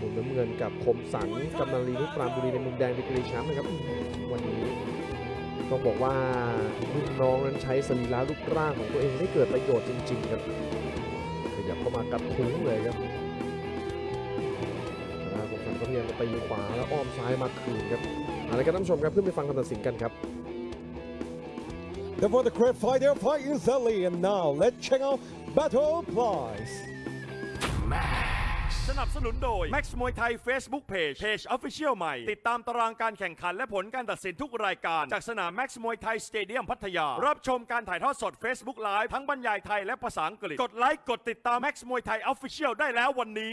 S1: มุมน้ำเงินกับคมสังกำนันลีนุปรานบุรีในมุมแดงดีกรีแชมป์นะครับวันนี้ต้องบอกว่ารุ่นน้องนั้นใช้สรีระรูปร่างของตัวเองได้เกิดประโยชน์จริง ๆ ครับ เข้ามากัดทุ้งเลยครับทางด้านคมสังก็พยายามจะตีขวาแล้วอ้อมซ้ายมาคืนครับเอาละครับท่านผู้ชมครับขึ้นไปฟังคำตัดสินกันครับ
S3: Therefore, the great fight, their fight is early. And now, let's check out Battle Prize.
S4: สนับสนุนโดย Max มวยไทย Facebook Page Page Official ใหม่ ติดตามตารางการแข่งขันและผลการตัดสินทุกรายการ จากสนาม Max มวยไทยสเตเดียมพัทยา รับชมการถ่ายทอดสด Facebook Live ทั้งบรรยายไทยและภาษาอังกฤษ กดไลค์กดติดตาม Max มวยไทย Official ได้แล้ววันนี้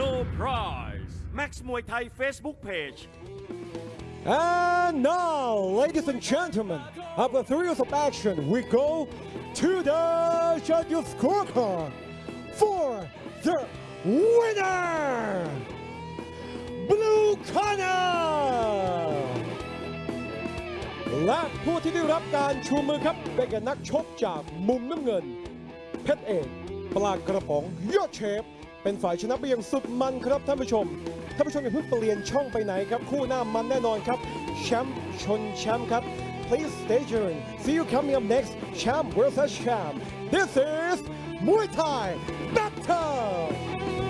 S4: No prize Max มวยไทย Facebook Page
S3: And now, ladies and gentlemen, after three years of action, we go to the judges' scorecard for the winner, Blue Corner. และผู้ที่ได้รับการชูมือครับเป็นกับนักชกจากมุมน้ำเงิน เพชรเอกปลากระป๋องยอดเชฟ เป็นฝ่ายชนะไปอย่างสุดมันครับท่านผู้ชมท่านผู้ชมอย่าเพิ่งเปลี่ยนช่องไปไหนครับ คู่หน้ามันแน่นอนครับแชมป์ชนแชมป์ครับ Please stay tuned. See you coming up next. Champ versus champ. This is Muay Thai Battle.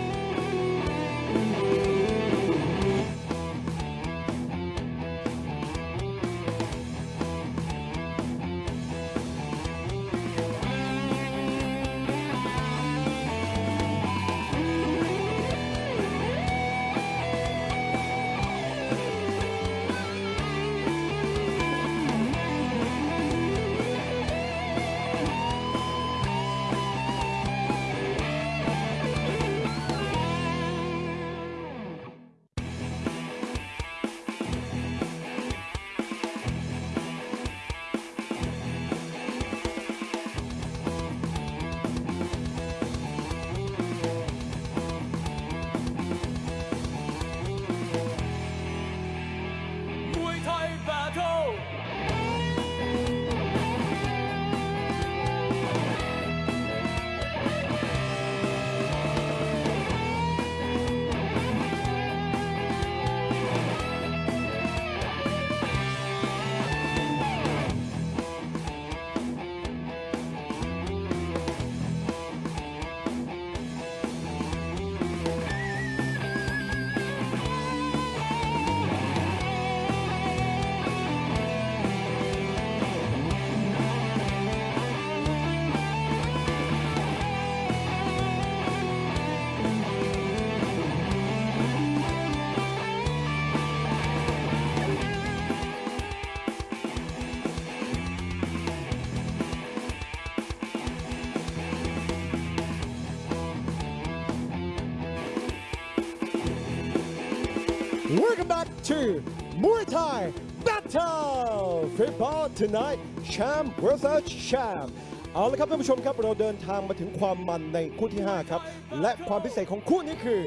S3: To Muay Thai Battle Football tonight Champ vs Champ เอาละครับท่านผู้ชมครับเราเดินทางมาถึงความมันในคู่ที่ 5 ครับ และความพิเศษของคู่นี้คือ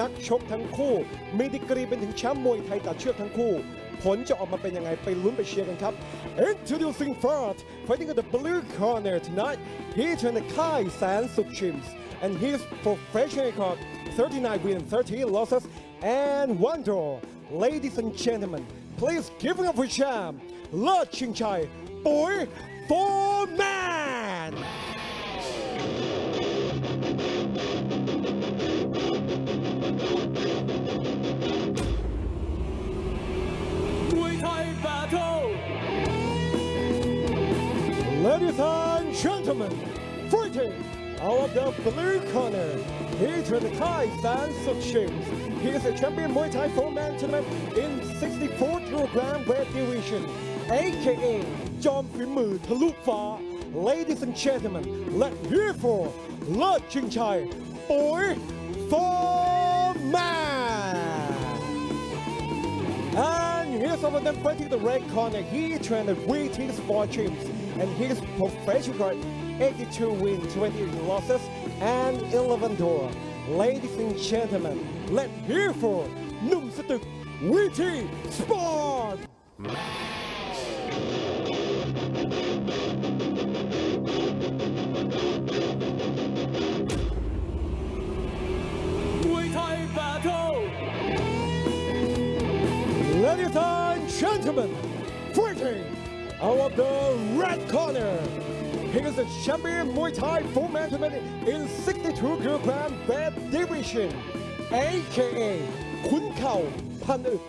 S3: นักชกทั้งคู่ มีดีกรีเป็นถึงแชมป์มวยไทยตัดเชือกทั้งคู่ ผลจะออกมาเป็นยังไง ไปลุ้นไปเชียร์กันครับ Introducing first fighting in the blue corner tonight he trained the Kai San Suk Chims and his professional record 39 wins 30 losses and one draw ladies and gentlemen please give it up for champ เลิศชิงชัยปุ๋ย Foreman
S5: มวยไทย Battle
S3: Ladies and gentlemen, fighting out of the blue corner, he trained the Thai San Suk Shims. He is a champion Muay Thai four-man tournament in 64 kilogram weight division, aka จอมฝีมือทะลุฟ้า Ladies and gentlemen, let hear for เลิศชิงชัยปุ๋ย Foreman. And here's some of them fighting the red corner. He trained at VT Sport Gyms and his professional record 82 wins, 20 losses, and 11 draw. Ladies and gentlemen, let's hear for หนุ่มสตึก VT Sport
S5: มวยไทย Battle
S3: Ladies and gentlemen, fighting out of the red corner. He is the champion Muay Thai four-man tournament in 62 kilogram weight division, aka ขุนเข่าพันอึก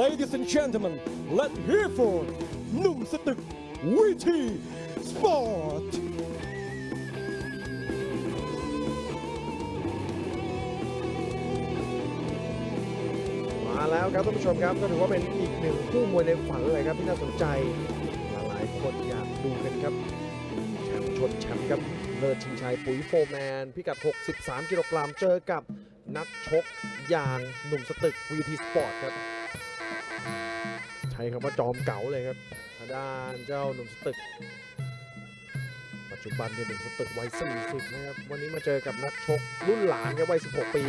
S3: Ladies and gentlemen, let's hear for หนุ่มสตึกวิธีสปอร์ต
S1: มาแล้วครับท่านผู้ชมครับก็ถือว่าเป็นอีกหนึ่งคู่มวยในฝันเลยครับที่น่าสนใจหลายคนอยากดูกันครับ นแชมป์ครับเลิศชิงชัยปุ๋ยโฟร์แมนพิกัด 63 กิโลกรัมเจอกับนักชกอย่างหนุ่มสตึกวีทีสปอร์ตครับใช้คำว่าจอมเก๋าเลยครับทางด้านเจ้าหนุ่มสตึก ปัจจุบันเนี่ยหนุ่มสตึกวัย40นะครับวันนี้มาเจอกับนักชกรุ่นหลานครับวัย 16 ปี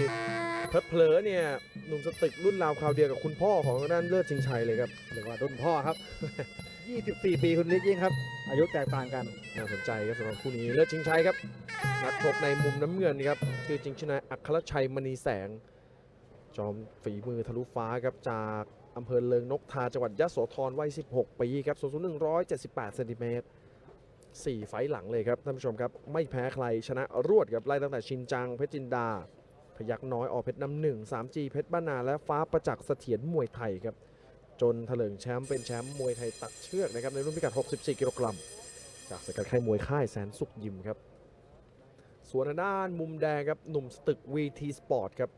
S1: เผลอๆเนี่ยหนุ่มสตึกรุ่นราวคราวเดียวกับคุณพ่อของทางด้านเลิศชิงชัยเลยครับ
S2: เรียกว่ารุ่นพ่อครับ 24 ปีคุณนิกยิ่งครับ อายุแตกต่างกัน
S1: น่าสนใจครับสำหรับคู่นี้เลิศชิงชัยครับนักชกในมุมน้ำเงินครับชื่อจริงชื่อนายอัครชัยมณีแสง จอมฝีมือทะลุฟ้าครับจากอำเภอเลิงนกทาจังหวัดยะโสธรวัย 16 ปีครับสูงสุด178เซนติเมตร4ไฟหลังเลยครับท่านผู้ชมครับ ไม่แพ้ใครชนะรวดครับไล่ตั้งแต่ชินจัง เพชรจินดา พยักน้อยอเพชรน้ำหนึ่ง 3G เพชรบ้านนาและฟ้าประจักษ์เสถียรมวยไทยครับ จนเถลิงแชมป์เป็นแชมป์มวยไทยตัดเชือกนะครับในรุ่นพิกัด 64 กิโลกรัม จากสกัดค่ายมวยค่ายแสนสุขยิมครับ ส่วนด้านมุมแดงครับหนุ่มสตึก VT Sport ครับ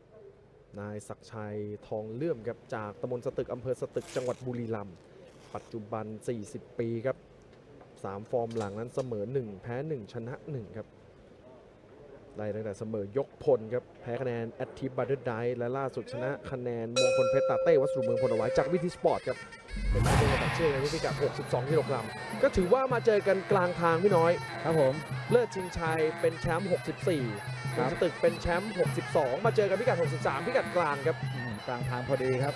S1: นายศักชัยทองเลื่อมครับจากตำบลสตึกอำเภอสตึกจังหวัดบุรีรัมย์ปัจจุบัน 40 ปีครับ 3 ฟอร์มหลังนั้นเสมอ 1 แพ้ 1 ชนะ 1 ครับ ได้ตั้งแต่เสมอยกพลครับ แพ้คะแนนแอตทิบัตเตอร์ไดและล่าสุดชนะคะแนนมงคลเพชรตาเต้วัสดุเมืองพลเอาไว้จากวิธีสปอร์ตครับ เป็นการเป็นตัดเชือกในรุ่นพิกัด 62 กิโลกรัม ก็ถือว่ามาเจอกันกลางทางพี่น้อย
S2: ครับผม
S1: เลิศชิงชัยเป็นแชมป์ 64
S2: ครับ
S1: สตึกเป็นแชมป์ 62 มาเจอกันพิกัด 63 พิกัดกลางครับ
S2: อืมกลางทางพอดีครับ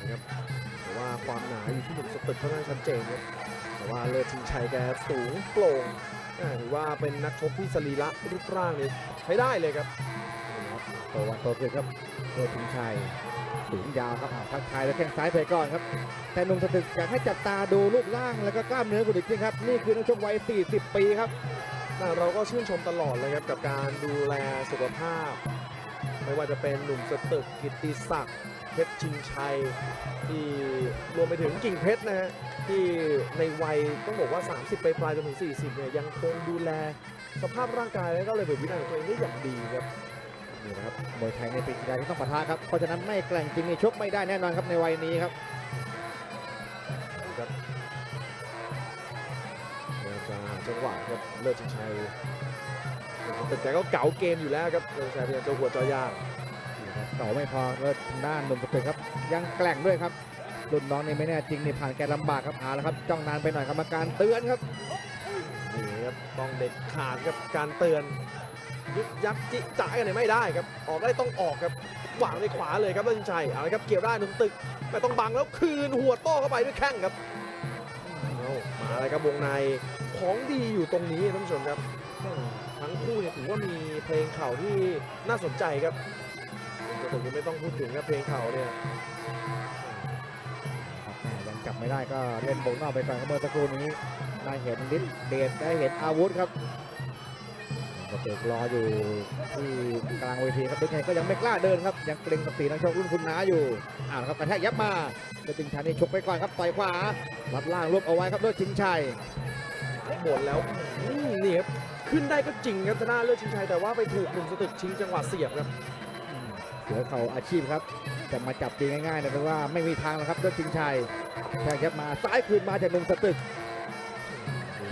S1: นะครับแต่ว่าความหนาอยู่ที่หนุ่มสตึกค่อนข้างชัดเจนครับแต่ว่าเลิศชิงชัยแกสูงโปร่งอ่า ถือว่าเป็นนักชกที่สรีระรูปร่างนี่ใช้ได้เลยครับ
S2: โตวันโตขึ้นครับเลิศพิงชัยสูงยาวครับอ่าทักทายแล้วแข้งซ้ายไปก่อนครับแต่หนุ่มสตึกอยากให้จับตาดูรูปร่างแล้วก็กล้ามเนื้อคุณดิกจริงครับนี่คือนักชกวัย 40 ปีครับ
S1: แต่เราก็ชื่นชมตลอดเลยครับกับการดูแลสุขภาพ ไม่ว่าจะเป็นหนุ่มสตึกกิตติศักดิ์ เพชรชิงชัยที่รวมไปถึงกิ่งเพชรนะฮะที่ในวัยต้องบอกว่า 30 ไปปลายจนถึง 40 เนี่ยยังคงดูแลสภาพร่างกายและก็เลยเป็นวินัยของตัวเองได้อย่างดีครับ
S2: นี่นะครับมวยไทยในปีกีฬาที่ต้องปะทะครับเพราะฉะนั้นไม่แกร่งจริงนี่ชกไม่ได้แน่นอนครับในวัยนี้ครับ
S1: ครับแล้วจะหาจังหวะครับเลิศชิงชัยแต่แกก็เก๋าเกมอยู่แล้วครับเลิศชิงชัยพยายามจะหัวจอยาง
S2: ค เก่าไม่พอแล้วทางด้านหนุ่มสตึกครับ ยังแกล่งด้วยครับรุ่นน้องนี่ไม่แน่จริงนี่ผ่านแกลำบากครับเอาละครับจ้องนานไปหน่อยกรรมการเตือนครับ
S1: นี่ครับต้องเด็ดขาดครับการเตือนยึกยักจิจ่ายกันเนี่ยไม่ได้ครับ ออกได้ต้องออกครับวางในขวาเลยครับเลินชัยเอาละครับเกี่ยวได้หนุ่มตึกแต่ต้องบังแล้วคืนหัวโต้เข้าไปด้วยแข้งครับเอามาเลยครับวงในของดีอยู่ตรงนี้ท่านผู้ชมครับ ทั้งคู่เนี่ยถือว่ามีเพลงเข่าที่น่าสนใจครับ ผมจะไม่ต้องพูดถึงครับเพลงเข่าเนี่ย
S2: ครับแม่ยังจับไม่ได้ก็เล่นโบกนอกไปก่อนครับเมื่อสักครู่นี้ได้เห็นฤทธิ์เดชได้เห็นอาวุธครับก็เตกรออยู่ที่กลางเวทีครับเป็นไงก็ยังไม่กล้าเดินครับ ยังเกรงกับสีนักชกรุ่นคุณน้าอยู่อ่าละครับกระแทกยับมาเดชจิงชัยนี่ชกไปก่อนครับต่อยขวาลัดล่างรวบเอาไว้ครับเลือดชิงชัย
S1: หมดแล้วอืมนี่ครับขึ้นได้ก็จริงครับชนะเลือดชิงชัยแต่ว่าไปถูกหนุ่มสตึกชิงจังหวะเสียบครับ
S2: เสือเขาอาชีพครับจะมาจับตีง่ายๆนะเพราะว่าไม่มีทางแล้วครับเลือดชิงชัยแทกยับมาซ้ายคืนมาจากหนุ่มสตึก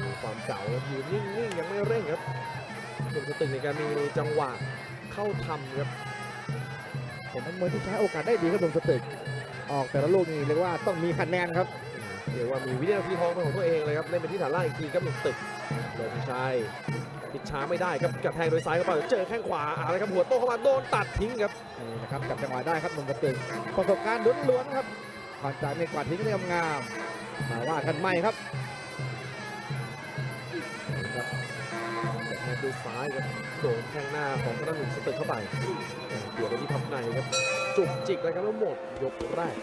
S1: ดูความเก่าครับยืนนิ่งๆยังไม่เร่งครับหนุ่มสตึกในการมีจังหวะเข้าทำครับ
S2: ผมเป็นมวยที่ใช้โอกาสได้ดีครับหนุ่มสตึก ออกแต่ละลูกนี่เรียกว่าต้องมีคะแนนครับ
S1: เรียกว่ามีวินาทีทองเป็นของตัวเองเลยครับเล่นไปที่ฐานล่างอีกทีครับหนุ่มสตึกเลือดชิงชัยปิดช้าไม่ได้ครับกระแทงโดยซ้ายเข้าไปเจอแข้งขวาอะไรครับหัวโต้เข้ามาโดนตัดทิ้งครับ
S2: นี่นะครับจับจังหวะได้ครับหนุ่มสตึกประสบการณ์ล้วนๆครับผ่านจากในกวาดทิ้งได้งามๆมาว่ากันใหม่ครับ
S1: ครับกระแทงด้วยซ้ายครับโดนแข้งหน้าของทางด้านหนุ่มสตึกเข้าไปเกี่ยวไปที่พับในครับจุกจิกเลยครับแล้วหมดยกแรก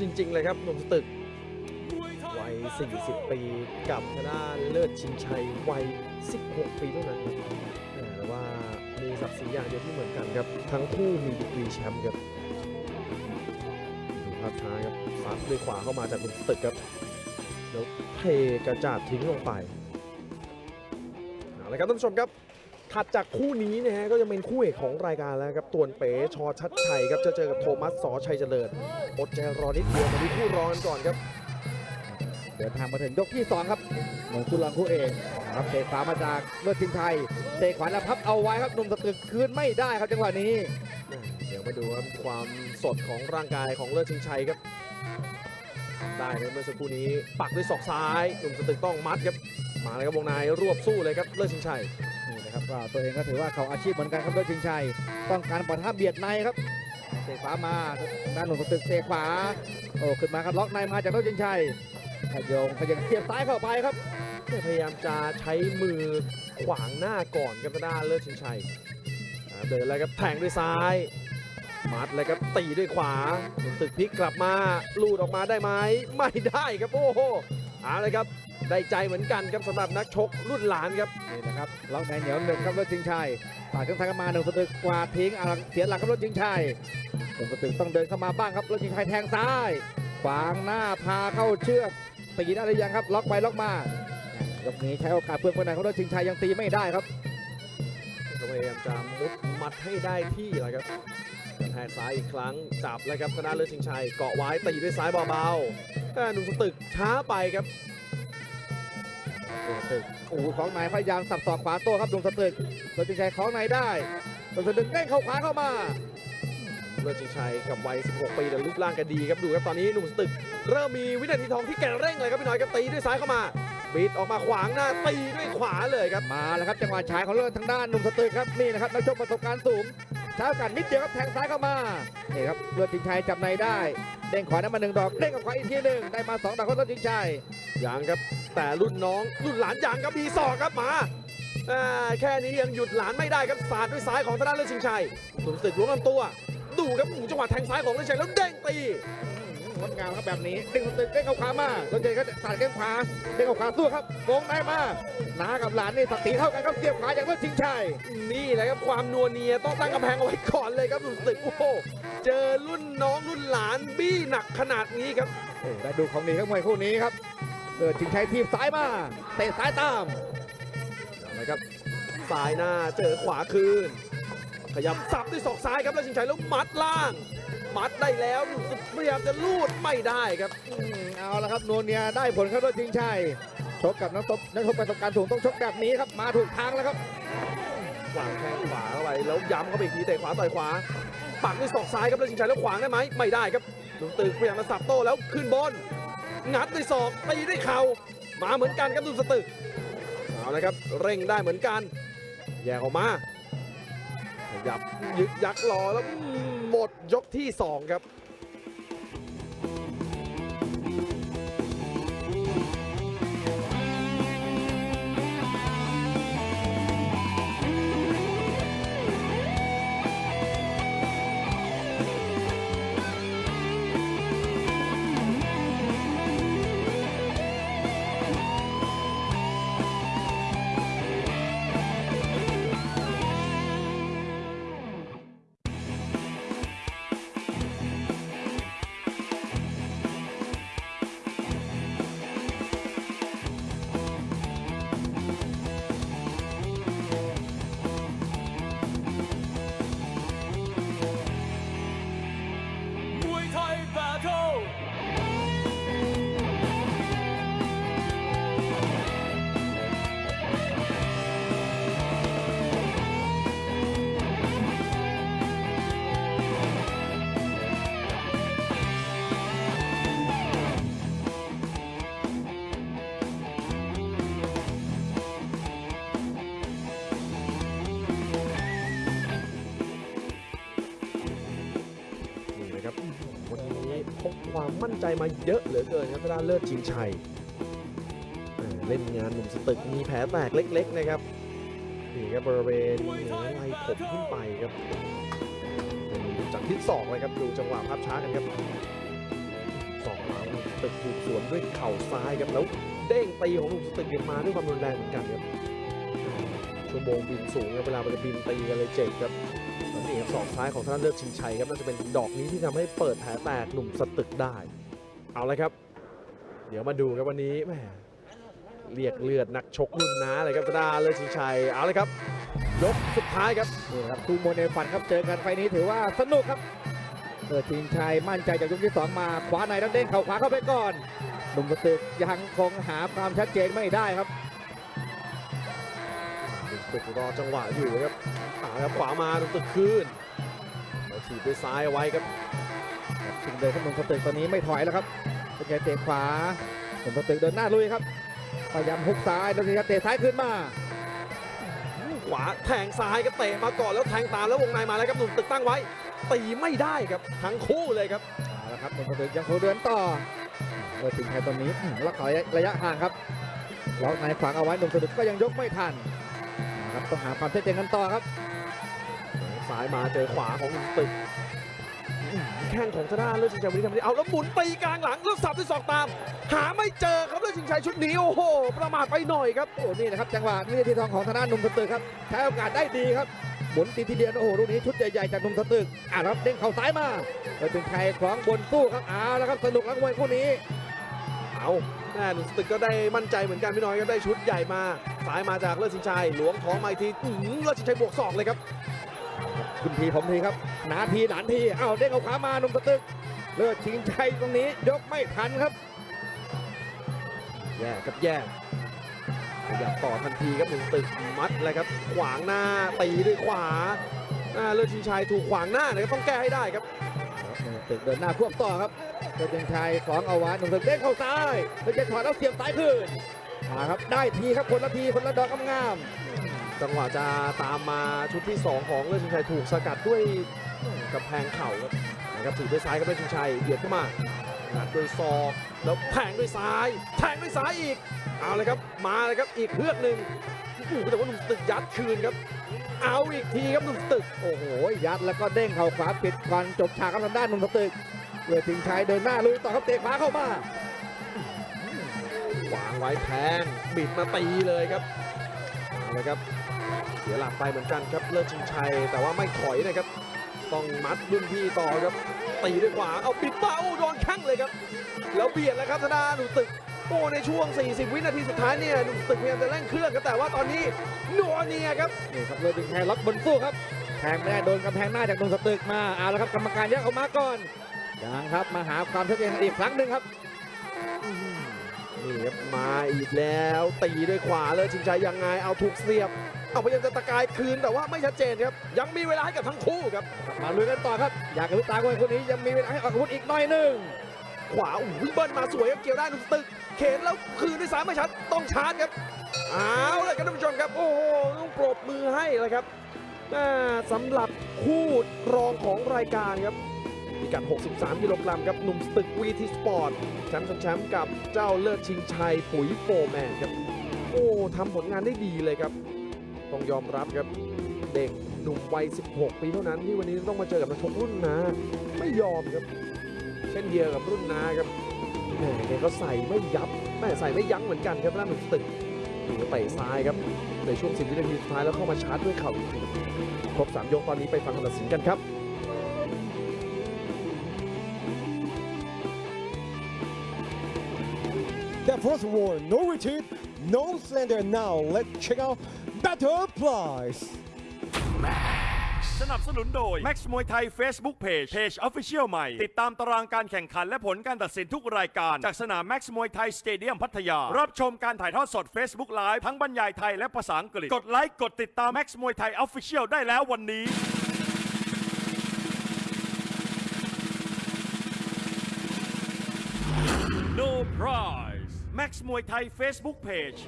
S1: จริง ๆ เลยครับหนุ่มสตึกวัย 40 ปีกับทางด้านเลิศชิงชัยวัย 16 ปีเท่านั้นแหม่แต่ว่ามีศักดิ์ศรีอย่างเดียวที่เหมือนกันครับ ทั้งคู่มีดีกรีแชมป์ครับดูภาพช้าครับซัดด้วยขวาเข้ามาจากหนุ่มสตึกครับแล้วเทกระจาดทิ้งลงไปเอาละครับท่านผู้ชมครับ ถัดจากคู่นี้นะฮะก็จะเป็นคู่เอกของรายการแล้วครับ ตวนเป๋ชอชัดชัยครับจะเจอกับโทมัสสอชัยเจริญอดใจรอนิดเดียวมาดูคู่รองกันก่อนครับ
S2: เดินทางมาถึงยกที่ 2 ครับหนุ่มคู่รองคู่เอกนะครับเตะขวามาจากเลือดชิงชัยเตะขวาแล้วพับเอาไว้ครับหนุ่มสตึกคืนไม่ได้ครับจังหวะนี้
S1: เดี๋ยวมาดูครับความสดของร่างกายของเลิศชิงชัยครับ ได้ครับเมื่อสักครู่นี้ปักด้วยศอกซ้ายหนุ่มสตึกต้องมัดครับมาเลยครับวงในรวบสู้เลยครับเลิศชิงชัย
S2: นะครับก็ตัวเองก็ถือว่าเขาอาชีพเหมือนกันครับเลือดชิงชัย ต้องการปะทะเบียดในครับเตะขวามาด้านหนุ่มตึกเตะขวาโอ้ขึ้นมาครับล็อกในมาจากเลือดชิงชัยขยงขยังเสียบซ้ายเข้าไปครับ
S1: พยายามจะใช้มือขวางหน้าก่อนครับด้านเลิศชิงชัยเดินเลยครับแทงด้วยซ้ายมัดเลยครับตีด้วยขวาตึกพลิกกลับมาลูดออกมาได้ไหมไม่ได้ครับโอ้โหเอาเลยครับ ได้ใจเหมือนกันครับสำหรับนักชกรุ่นหลานครับ
S2: นี่นะครับล็อกในเหนียวหนึ่งครับรถชิงชัยปาดเครื่องทางกันมาหนึ่งสตึกกวาดทิ้งอ่าเสียหลักครับรถชิงชัยหนึ่งสตึกต้องเดินเข้ามาบ้างครับรถชิงชัยแทงซ้ายขวางหน้าพาเข้าเชือกตีได้หรือยังครับ ล็อกไปล็อกมายกนี้ใช้โอกาสเพื่อนคนไหนของรถชิงชัยยังตีไม่ได้ครับ
S1: ก็พยายามจะมุดมัดให้ได้ที่แหละครับกระแทกซ้ายอีกครั้งจับแล้วครับทางด้านเลิศชิงชัยเกาะไว้ตีด้วยซ้ายเบาๆแต่หนุ่มสตึกช้าไปครับ
S2: วตึกโอ้โหของนายพยายามสับสอกขวาโต้ครับดวงสตึกเลิศชิงชัยของนายได้ดวงสตึกเด้งเข้าขวาเข้ามา
S1: เลิศชิงชัยกับวัย 16 ปีแต่รูปร่างแกดีครับดูครับตอนนี้หนุ่มสตึก เริ่มมีวินาทีทองที่แกเร่งเลยครับพี่น้อยครับตีด้วยซ้ายเข้ามา บิดออกมาขวางหน้าตีด้วยขวาเลยครับ
S2: มาแล้วครับจังหวะฉายของเลิศทางด้านหนุ่มสตึกครับนี่นะครับนักชกประสบการณ์สูงเช้ากันนิดเดียวครับแทงซ้ายเข้ามานี่ครับเลิศชิงชัยจับในได้เด้งขวานั้นมาหนึ่งดอกเด้งกับขวาอีกทีหนึ่งได้มาสองดอกของเลิศชิงชัย
S1: ยังครับแต่รุ่นน้องรุ่นหลานยังครับมีศอกครับมาอ่าแค่นี้ยังหยุดหลานไม่ได้ครับสาดด้วยซ้ายของทางด้านเลิศชิงชัยหนุ่มสตึกล้วงลำตัว ดูครับหมู่จังหวะแทงซ้ายของเลิศชิงชัยแล้วเด้งตี
S2: งดงามครับแบบนี้เด้งสตึกเด้งเข้าขวามาเลิศชิงชัยก็สาดแข้งขวาเด้งเข้าขวาสู้ครับวงในมาน้ากับหลานนี่สักสีเท่ากันครับเสียบขวาจากเลิศชิงชัย
S1: นี่แหละครับความนัวเนียต้องตั้งกำแพงเอาไว้ก่อนเลยครับหนุ่มสตึกโอ้โหเจอรุ่นน้องรุ่นหลานบี้หนักขนาดนี้ครับ
S2: โอ้ได้ดูของดีครับมวยคู่นี้ครับเลิศชิงชัยทีบซ้ายมาเตะซ้ายตาม
S1: นะครับซ้ายหน้าเจอขวาคืนขยับสับด้วยศอกซ้ายครับแล้วชิงชัยแล้วมัดล่าง มัดได้แล้วหนุ่มสตึกพยายามจะลูดไม่ได้ครับ
S2: อืมเอาละครับนวลเนียได้ผลครับเลิศชิงชัยชกกับนักตบนักชกประสบการณ์สูงต้องชกแบบนี้ครับมาถูกทางแล้วครับ
S1: วางแข้งขวาเข้าไปแล้วย้ำเข้าไปอีกทีเตะขวาต่อยขวาปักด้วยศอกซ้ายครับแล้วชิงชัยแล้วขวางได้ไหมไม่ได้ครับหนุ่มตึกพยายามมาสับโต้แล้วขึ้นบนงัดด้วยศอกตีด้วยเข่ามาเหมือนกันครับหนุ่มสตึกเอาเลยครับเร่งได้เหมือนกัน แยกออกมาขยับยึกยักรอแล้วอืม หมดยกที่สองครับ ใจมาเยอะเหลือเกินครับทางด้านเลิศชิงชัยเล่นงานหนุ่มสตึกมีแผลแตกเล็ก ๆ นะครับนี่ครับบริเวณเหนือไหล่ผมขึ้นไปครับจากทิศศอกเลยครับดูจังหวะภาพช้ากันครับสองหลังตึกถูกสวนด้วยเข่าซ้ายครับแล้วเด้งตีของหนุ่มสตึกเนี่ยมาด้วยความรุนแรงเหมือนกันครับชั่วโมงบินสูงครับเวลามันจะบินตีกันเลยเจ็บครับนี่ครับศอกซ้ายของทาน้านเลิศชิงชัยครับน่าจะเป็นดอกนี้ที่ทำให้เปิดแผลแตกหนุ่มสตึกได้ เอาละครับ เดี๋ยวมาดูครับวันนี้แหมเรียกเลือดนักชกรุ่นน้าเลยครับทางด้านเลิศชิงชัยเอาละครับ ยกสุดท้ายครับ
S2: นี่ครับคู่มวยในฝันครับเจอกันไฟล์นี้ถือว่าสนุกครับเออทีมชัยมั่นใจจากยกที่สองมาขวาในแล้วเด้งเข่าขวาเข้าไปก่อนหนุ่มกระตึกยังคงหาความชัดเจนไม่ได้ครับ
S1: หนุ่มตึกรอจังหวะอยู่ครับเอาละครับขวามาหนุ่มตึกคืนแล้วถีบด้วยซ้ายเอาไว้ครับ
S2: ถึงเลยครับหนุ่มกระตึกตอนนี้ไม่ถอยแล้วครับเป็นไงเตะขวาหนุ่มกระตึกเดินหน้าลุยครับพยายามฮุกซ้ายแล้วนี่ครับเตะซ้ายขึ้นมา
S1: ขวาแทงซ้ายก็เตะมาก่อนแล้วแทงตามแล้ววงในมาแล้วครับหนุ่มตึกตั้งไว้ตีไม่ได้ครับทั้งคู่เลยครับ
S2: เอาละครับหนุ่มกระตึกยังคงเดินต่อเออทีมชัยตอนนี้อืมล็อกระยะระยะห่างครับล็อกในขวางเอาไว้หนุ่มกระตึกก็ยังยกไม่ทันนะครับต้องหาความชัดเจนกันต่อครับ
S1: ซ้ายมาเจอขวาของหนุ่มตึกอื้อ แข้งของทางด้านเลือดชิงชัยวันนี้ทำได้เอาแล้วหมุนตีกลางหลังแล้วสับด้วยศอกตาม หาไม่เจอครับเลือดชิงชัยชุดนี้โอ้โห ประมาทไปหน่อยครับ
S2: โอ้นี่นะครับจังหวะวินาทีทองของธนาหนุ่มสตึกครับใช้โอกาสได้ดีครับหมุนตีทีเดียวโอ้โหลูกนี้ชุดใหญ่ๆจากหนุ่มสตึกอะครับเด้งเข่าซ้ายมาเลยเป็นใครคล้องบนสู้ครับเอาแล้วครับสนุกแล้วมวยคู่นี้
S1: เอาแม่หนุ่มตึกก็ได้มั่นใจเหมือนกันพี่น้อยก็ได้ชุดใหญ่มาซ้ายมาจากเลือดชิงชัยหลวงท้องมาอีกทีอื้อหือเลือดชิงชัยบวกศอกเลยครับ
S2: คุณทีผมทีครับหนาทีหลานทีอ้าวเด้งเข่าขวามาหนุ่มสตึกเลิศชิงชัยตรงนี้ยกไม่ทันครับ
S1: แย่กับแย่ขยับต่อทันทีครับหนึ่งตึกมัดเลยครับ ขวางหน้าตีด้วยขวาอ่าเลือดชิงชัยถูกขวางหน้านะครับต้องแก้ให้ได้ครับ
S2: หนุ่มตึกเดินหน้าควบต่อครับเพชรยังชัยสองเอาไว้หนุ่มตึกเด้งเข้าซ้ายเพชรจะถอดแล้วเสียบซ้ายคืนมาครับได้ทีครับคนละทีคนละดอกงาม
S1: จังหวะจะตามมาชุดที่2ของเลือดชิงชัยถูกสกัดด้วยกำแพงเข่าครับนะครับถือด้วยซ้ายครับเลือดชิงชัยเบียดเข้ามางัดด้วยศอกแล้วแทงด้วยซ้ายแทงด้วยซ้ายอีกเอาเลยครับมาเลยครับอีกเพือกหนึ่งโอ้โหแต่ว่าหนุ่มตึกยัดคืนครับ เอาอีกทีครับหนุ่มตึก
S2: โอ้โหยัดแล้วก็เด้งเข่าขวาปิดก่อนจบฉากครับทางด้านหนุ่มตึกเวทิงชัยเดินหน้าลุยต่อครับเตะขวาเข้ามา
S1: วางไว้แทงบิดมาตีเลยครับเอาเลยครับ เสียหลักไปเหมือนกันครับเลิศชิงชัยแต่ว่าไม่ถอยนะครับ ต้องมัดรุ่นพี่ต่อครับ ตีด้วยขวาเอาปิดมาโอ้โดนแข้งเลยครับ แล้วเบียดแล้วครับธนาหนุ่มตึกโอ้ในช่วง 40 วินาทีสุดท้ายเนี่ยหนุ่มตึกพยายามจะเร่งเครื่องครับแต่ว่าตอนนี้นัวเนียครับ
S2: นี่ครับเวทิงชัยล็อกบนสู้ครับแทงไม่ได้โดนกำแพงหน้าจากหนุ่มตึกมาเอาละครับกรรมการแยกออกมาก่อนยังครับมาหาความชัดเจนกันอีกครั้งหนึ่งครับ
S1: นี่ครับมาอีกแล้วตีด้วยขวาเลยชิงชัยยังไงเอาถูกเสียบ เอาพยายามจะตะกายคืนแต่ว่าไม่ชัดเจนครับ ยังมีเวลาให้กับทั้งคู่ครับ
S2: มาลุยกันต่อครับ อยากกระพริบตาคนคนนี้ยังมีเวลาให้ออกอาวุธอีกหน่อยหนึ่ง
S1: ขวาอุ้ยเบิ้ลมาสวยครับเกี่ยวได้หนุ่มตึก เข็นแล้วคืนด้วยซ้ายไม่ชัดต้องชาร์จครับเอาเลยครับท่านผู้ชมครับ โอ้โหต้องปรบมือให้เลยครับอ่าสำหรับคู่รองของรายการครับพิกัด 63 กิโลกรัมครับหนุ่มสตึกวีทีสปอร์ตแชมป์แชมป์กับเจ้าเลิศชิงชัยปุ๋ยโฟร์แมนครับ โอ้ทำผลงานได้ดีเลยครับ ต้องยอมรับครับเด็กหนุ่มวัย 16 ปีเท่านั้นที่วันนี้ต้องมาเจอกับนักชกรุ่นน้าไม่ยอมครับ เช่นเดียวกับรุ่นนาครับแหมแกก็ใส่ไม่ยับแม่ใส่ไม่ยั้งเหมือนกันครับด้านหนุ่มตึกดูเตะซ้ายครับในช่วง 10 วินาทีสุดท้ายแล้วเข้ามาชาร์จด้วยเข่าอีกทีครบ 3 ยกตอนนี้ไปฟังคำตัดสินกันครับ
S3: The first war, no retreat, no slender. Now let's check out Battle Price.
S4: สนับสนุนโดย Max มวยไทย Facebook Page Page Official ใหม่ ติดตามตารางการแข่งขันและผลการตัดสินทุกรายการ จากสนาม Max มวยไทยสเตเดียมพัทยา รับชมการถ่ายทอดสด Facebook Live ทั้งบรรยายไทยและภาษาอังกฤษ กดไลค์กดติดตาม Max มวยไทย Official ได้แล้ววันนี้ No prize Max มวย ไทย Facebook Page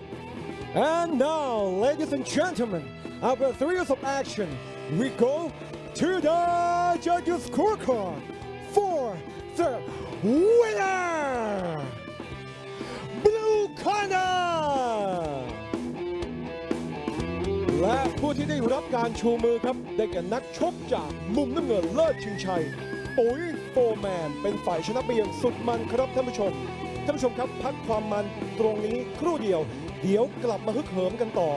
S3: And now, ladies and gentlemen, after three years of action, we go to the judges' scorecard for the winner, Blue Corner. และผู้ที่ได้รับการชูมือครับ ได้แก่นักชกจากมุมน้ำเงินเลิศชิงชัย ปุ๋ยโฟร์แมน เป็นฝ่ายชนะไปอย่างสุดมันครับท่านผู้ชม ท่านผู้ชมครับ พักความมันตรงนี้ครู่เดียว เดี๋ยวกลับมาฮึกเหิมกันต่อ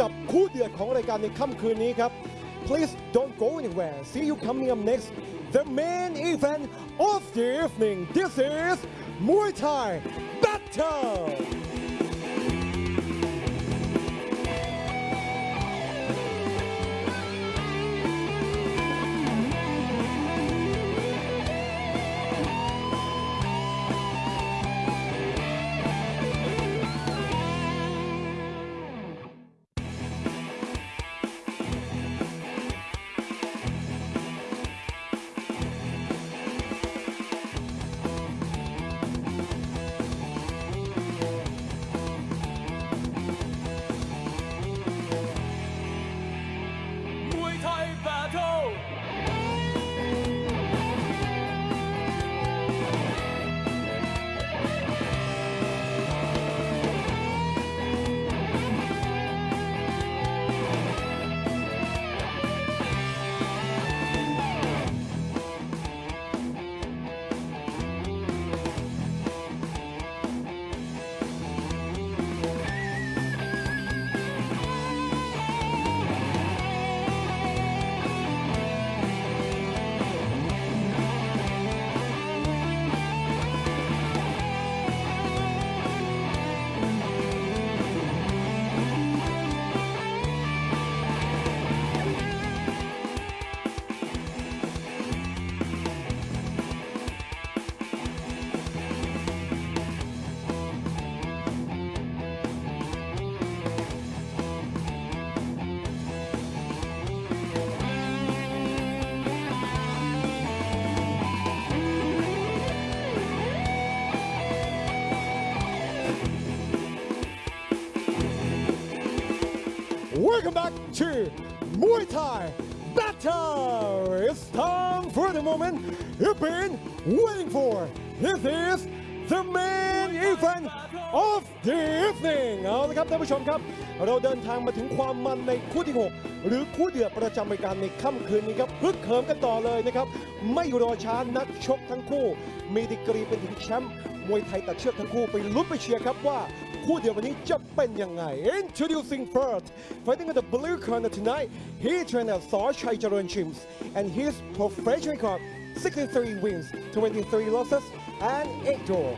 S3: กับคู่เดือดของรายการในค่ำคืนนี้ครับ Please don't go anywhere. See you coming up next. The main event of the evening. This is Muay Thai Battle. To Muay Thai Battle. It's time for the moment you've been waiting for. This is the main event of the evening. เอาละครับท่านผู้ชมครับ เราเดินทางมาถึงความมันในคู่ที่ 6 หรือคู่เดือดประจำรายการในค่ำคืนนี้ครับฮึกเหิมกันต่อเลยนะครับ ไม่รอช้านักชกทั้งคู่ มีดีกรีเป็นถึงแชมป์มวยไทยตัดเชือกทั้งคู่ไปลุ้นไปเชียร์ครับว่า คู่เดียววันนี้จะเป็นยังไง Introducing first fighting in the blue corner tonight he trained at สอชัยเจริญชิมส์ and his professional record 63 wins 23 losses and 8 draw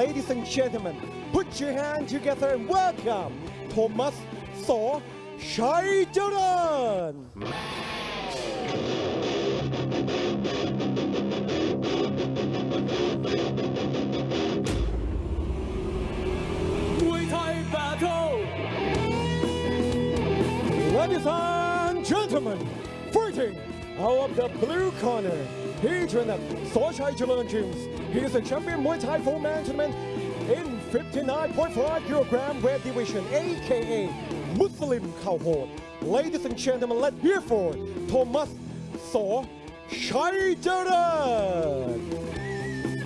S3: ladies and gentlemen put your hand together and welcome Thomas สอชัยเจริ
S5: Battle
S3: Ladies and gentlemen, fighting out of the blue corner, he trained at Sochai Jalan Gyms. He is a champion Muay Thai four-man tournament in 59.5 kilogram weight division, aka Muslim Cowhord. Ladies and gentlemen, let's hear for Thomas So Chai Jalan.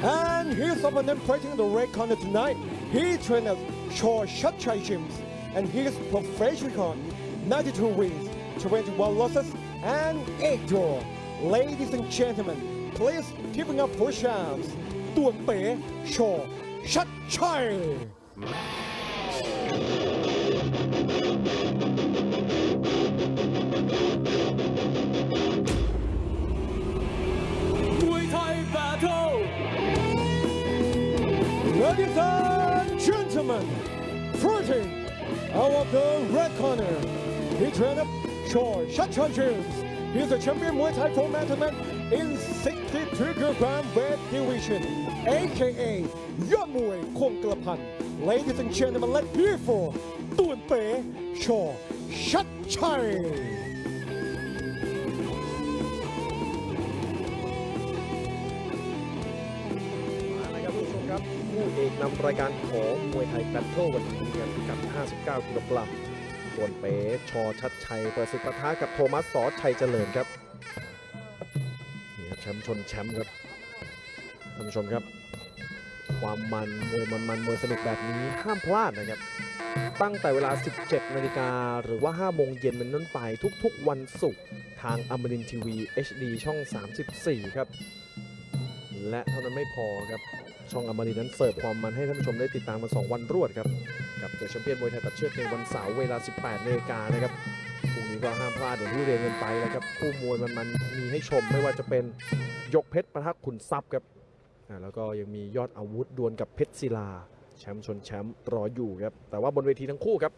S3: And his opponent fighting in the red corner tonight, he trained at Shaw Shatchai Gyms, and his professional record 92 wins, 21 losses, and 8 draw. Ladies and gentlemen, please keeping up for chance. ต่วนเป๋ชอชัดชัย
S5: มวยไทย Battle
S3: Ladies and gentlemen, fighting out of the red corner, he trained up Shaw Shachai James. He's a champion Muay Thai four-man tournament in 63 kilogram weight division, aka ยอดมวยคงกระพัน Ladies and gentlemen, let's hear for ต่วนเคู่
S1: เอกนำรายการของมวยไทยแบทเทิลวันนี้ครับพิกัด59 กิโลกรัมส่วนเป๋ชอชัดชัยประสิทธิ์ปะทะกับโทมัสสอชัยเจริญครับนี่ครับแชมป์ชนแชมป์ครับท่านผู้ชมครับ ความมันมวยมันมันมวยสนุกแบบนี้ห้ามพลาดนะครับ ตั้งแต่เวลา 17 นาฬิกาหรือว่า 5 โมงเย็นเป็นต้นไปทุกๆ วันศุกร์ทางอมรินทีวี HD ช่อง 34 ครับ และเท่านั้นไม่พอครับ ช่องอมรินนั้นเสิร์ฟความมันให้ท่านผู้ชมได้ติดตามมา 2 วันรวดครับ กับเดอะแชมเปี้ยนมวยไทยตัดเชือกในวันเสาร์เวลา 18นาฬิกานะครับพรุ่งนี้ก็ห้ามพลาดอย่างที่เรียนกันไปแล้วครับคู่มวยมันมันมีให้ชมไม่ว่าจะเป็นยกเพชรประทักขุนทรัพย์ครับแล้วก็ยังมียอดอาวุธดวลกับเพชรศิลา แชมป์ชนแชมป์รออยู่ครับแต่ว่าบนเวทีทั้งคู่ครับ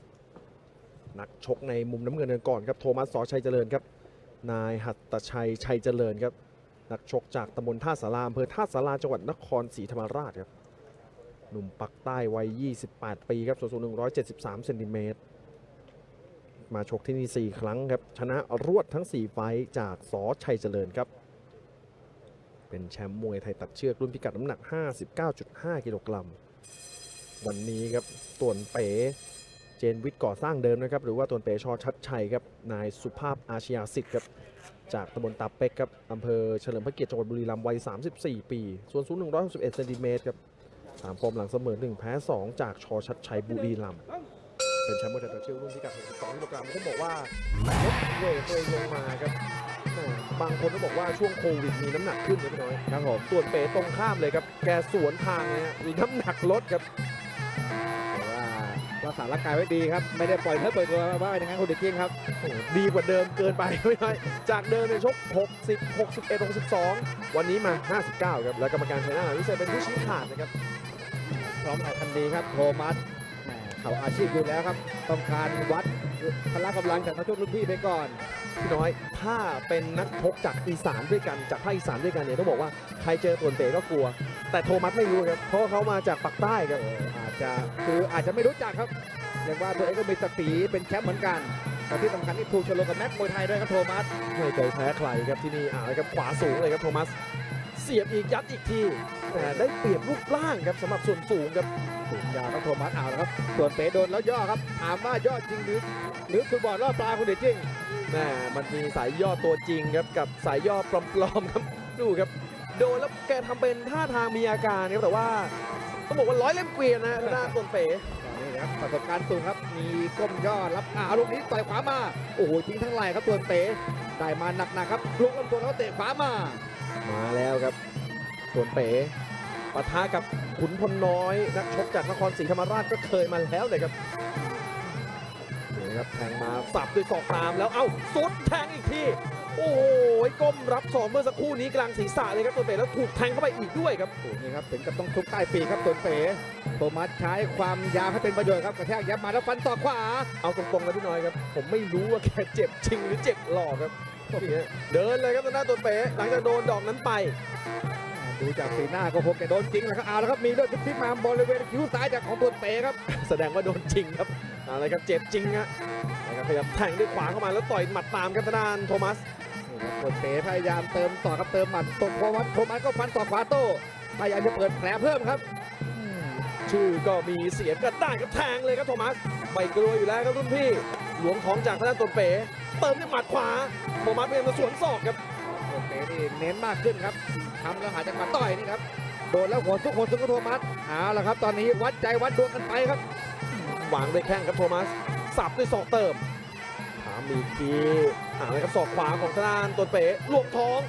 S1: นักชกในมุมน้ำเงินกันก่อนครับโทมัสสอชัยเจริญครับ นายหัตตชัยชัยเจริญครับ นักชกจากตำบลท่าสาราอำเภอท่าสาราจังหวัดนครศรีธรรมราชครับ หนุ่มปักใต้วัย 28 ปีครับ ส่วนสูง 173 เซนติเมตร มาชกที่นี่ 4 ครั้งครับ ชนะรวดทั้ง 4 ไฟจากสอชัยเจริญครับ เป็นแชมป์มวยไทยตัดเชือกรุ่นพิกัดน้ำหนัก 59.5 กิโลกรัม วันนี้ครับต่วนเป๋เจนวิทย์ก่อสร้างเดิมนะครับ หรือว่าต่วนเป๋ชอชัดชัยครับ นายสุภาพอาชญาสิทธิ์ครับ จากตำบลตาเป็กครับอำเภอเฉลิมพระเกียรติจังหวัดบุรีรัมย์วัย 34 ปี ส่วนสูง 161เซนติเมตรครับสามฟอร์มหลังเสมอ 1 แพ้ 2 จากชอชัดชัยบุรีรัมย์เป็นแชมป์มวยไทยตัดเชือกรุ่นพิกัด62กิโลกรัมเขาบอกว่าลดเวทตัวเองลงมาครับบางคนก็บอกว่าช่วงโควิดมีน้ำหนักขึ้นนะพี่น้อยครับผมส่วนเป๋ตรงข้ามเลยครับ แกสวนทางเลยฮะมีน้ำหนักลดครับ
S2: รักษาร่างกายไว้ดีครับ ไม่ได้ปล่อยเนื้อปล่อยตัวว่าอย่างนั้นคุณเด็กเก้งครับ
S1: โอ้โหดีกว่าเดิมเกินไปไม่ได้จากเดิมในยชก 60 61 62 วันนี้มา 59 ครับ แล้วกรรมการชัยนาทวิเศษเป็นผู้ชี้ขาดนะครับ
S2: พร้อมแข่งทันดีครับโทมัสแหม เขาอาชีพอยู่แล้วครับ ต้องการวัดพละกำลังจากนักชกรุ่นพี่ไปก่อน
S1: พี่น้อยถ้าเป็นนักชกจากอีสานด้วยกันจากภาคอีสานด้วยกันเนี่ยต้องบอกว่าใครเจอตวนเต๋ก็กลัว แต่โทมัสไม่รู้ครับเพราะเขามาจากปากใต้ครับ
S2: อาจจะคืออาจจะไม่รู้จักครับเรียกว่าตัวเองก็มีศักดิ์ศรีเป็นแชมป์เหมือนกันแต่ที่สำคัญที่ถูกชโลกับแม็กมวยไทยด้วยครับโทมัส
S1: ไม่เคยแพ้ใครครับที่นี่อ่าครับขวาสูงเลยครับโทมัส เสียบอีกยัดอีกที
S2: โแต่
S1: ได้เปรียบรูปร่างครับสำหรับส่วนสูงครับ
S2: สูงยาวครับโทมัสเอาแล้วครับ ส่วนเป๋โดนแล้วย่อครับถามว่ายอดจริงหรือหรือฟุตบอลล่อปลาคุณเดชจริง
S1: แม่มันมีสายย่อตัวจริงครับกับสายย่อปลอมๆครับดูครับ โดนแล้วแกทำเป็นท่าทางมีอาการครับแต่ว่าต้องบอกว่าร้อยเล่มเกวียนนะทางด้านตนเป๋
S2: นี่นะครับประสบการณ์สูงครับ มีก้มย่อรับอ่าลูกนี้ต่อยขวามา โอ้โหทิ้งทั้งไหล่ครับส่วนเป๋ได้มาหนักๆครับลุกลำตัวแล้วเตะขวามา
S1: มาแล้วครับส่วนเป๋ปะทะกับขุนพลน้อยนักชกจากนครศรีธรรมราชก็เคยมาแล้วเลยครับนี่นะครับแทงมาสับด้วยศอกตามแล้วเอ้าสุดแทงอีกทีโอ้โหก้มรับศอกเมื่อสักครู่นี้กลางศีรษะเลยครับตัวเป๋แล้วถูกแทงเข้าไปอีกด้วยครับ
S2: โอ้โหนี่ครับถึงกับต้องทุบใต้ปีกครับส่วนเป๋โทมัสใช้ความยาวให้เป็นประโยชน์ครับกระแทกยับมาแล้วฟันศอกขวา
S1: เอาตรงๆนะพี่น้อยครับผมไม่รู้ว่าแกเจ็บจริงหรือเจ็บหลอกครับนี่ฮะ เดินเลยครับทางด้านตัวเป๋หลังจากโดนดอกนั้นไป
S2: ดูจากสีหน้าก็คงจะโดนจริงแหละครับเอาแล้วครับมีเลือดซิบๆมาบริเวณคิ้วซ้ายจากของตัวเป๋ครับ
S1: แสดงว่าโดนจริงครับเอะไรครับเจ็บจริงฮะนะครับพยายามแทงด้วยขวาเข้ามาแล้วต่อยหมัดตามครับทางด้านโทมัส
S2: นี่ครับตัวเป๋พยายามเติมต่อครับเติมหมัดตกโทมัสโทมัสก็ฟันศอกขวาโต้พยายามจะเปิดแผลเพิ่มครับ
S1: ชื่อก็มีเสียงก็ได้ครับแทงเลยครับโทมัสไม่กลัวอยู่แล้วครับรุ่นพี่ หลวงของจากทางด้านตัวเป๋ เติมด้วยหมัดขวาโทมัสพยายามจะสวนศอกครับ
S2: ตัวเป๋นี่เน้นมากขึ้นครับทำแล้วหาจังหวะต่อยนี่ครับโดนแล้วหัวซุกหัวซุกก็โทมัสเอาละครับ ตอนนี้วัดใจวัดดวงกันไปครับ
S1: วางด้วยแข้งครับโทมัสสับด้วยศอกเติมถามอีกทีอ่าเลยครับศอกขวาของทางด้านตัวเป๋ลวงท้อง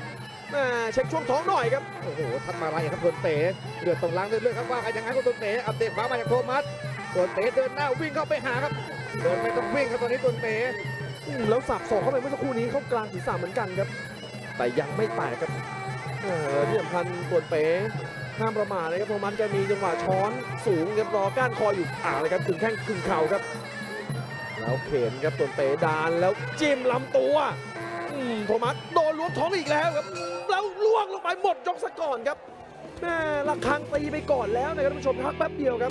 S1: แม่เช็คช่วงท้องหน่อยครับ
S2: โอ้โหทัดมาไรครับตัวเป๋เลือดตรงล่างเลือดครับว่ากันยังไงก็ตัวเป๋อัปเดตขวามาจากโทมัสตัวเป๋เดินหน้าวิ่งเข้าไปหาครับเดินไม่ต้องวิ่งครับตอนนี้ตัวเป๋
S1: อืม แล้วสับศอกเข้าไปเมื่อสักครู่นี้เข้ากลางศีรษะเหมือนกันครับ แต่ยังไม่แตกครับเออที่สำคัญตัวเป๋ห้ามประมาทเลยครับโทมัสแกมีจังหวะช้อนสูงครับรอก้านคออยู่อ่าเลยครับถึงแข้งถึงเข่าครับ แล้วเข็นครับตัวเป๋ดานแล้วจิ้มลำตัวอืมโทมัสโดนล้วงท้องอีกแล้วครับแล้วล่วงลงไปหมดยกซะก่อนครับแม่ระฆังตีไปก่อนแล้วนะครับท่านผู้ชมพักแป๊บเดียวครับ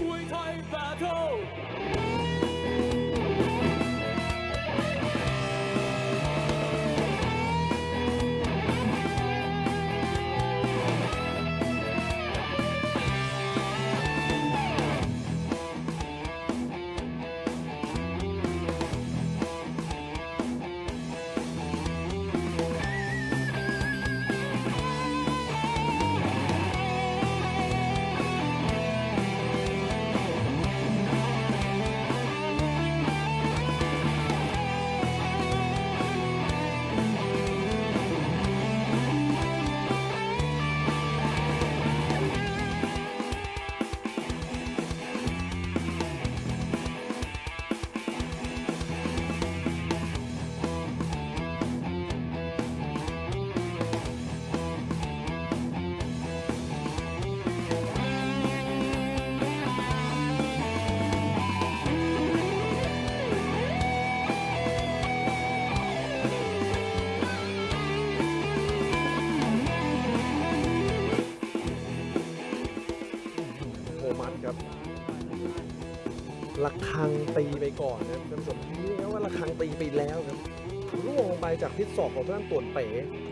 S1: ศศอกของทางด้านต่วนเป๋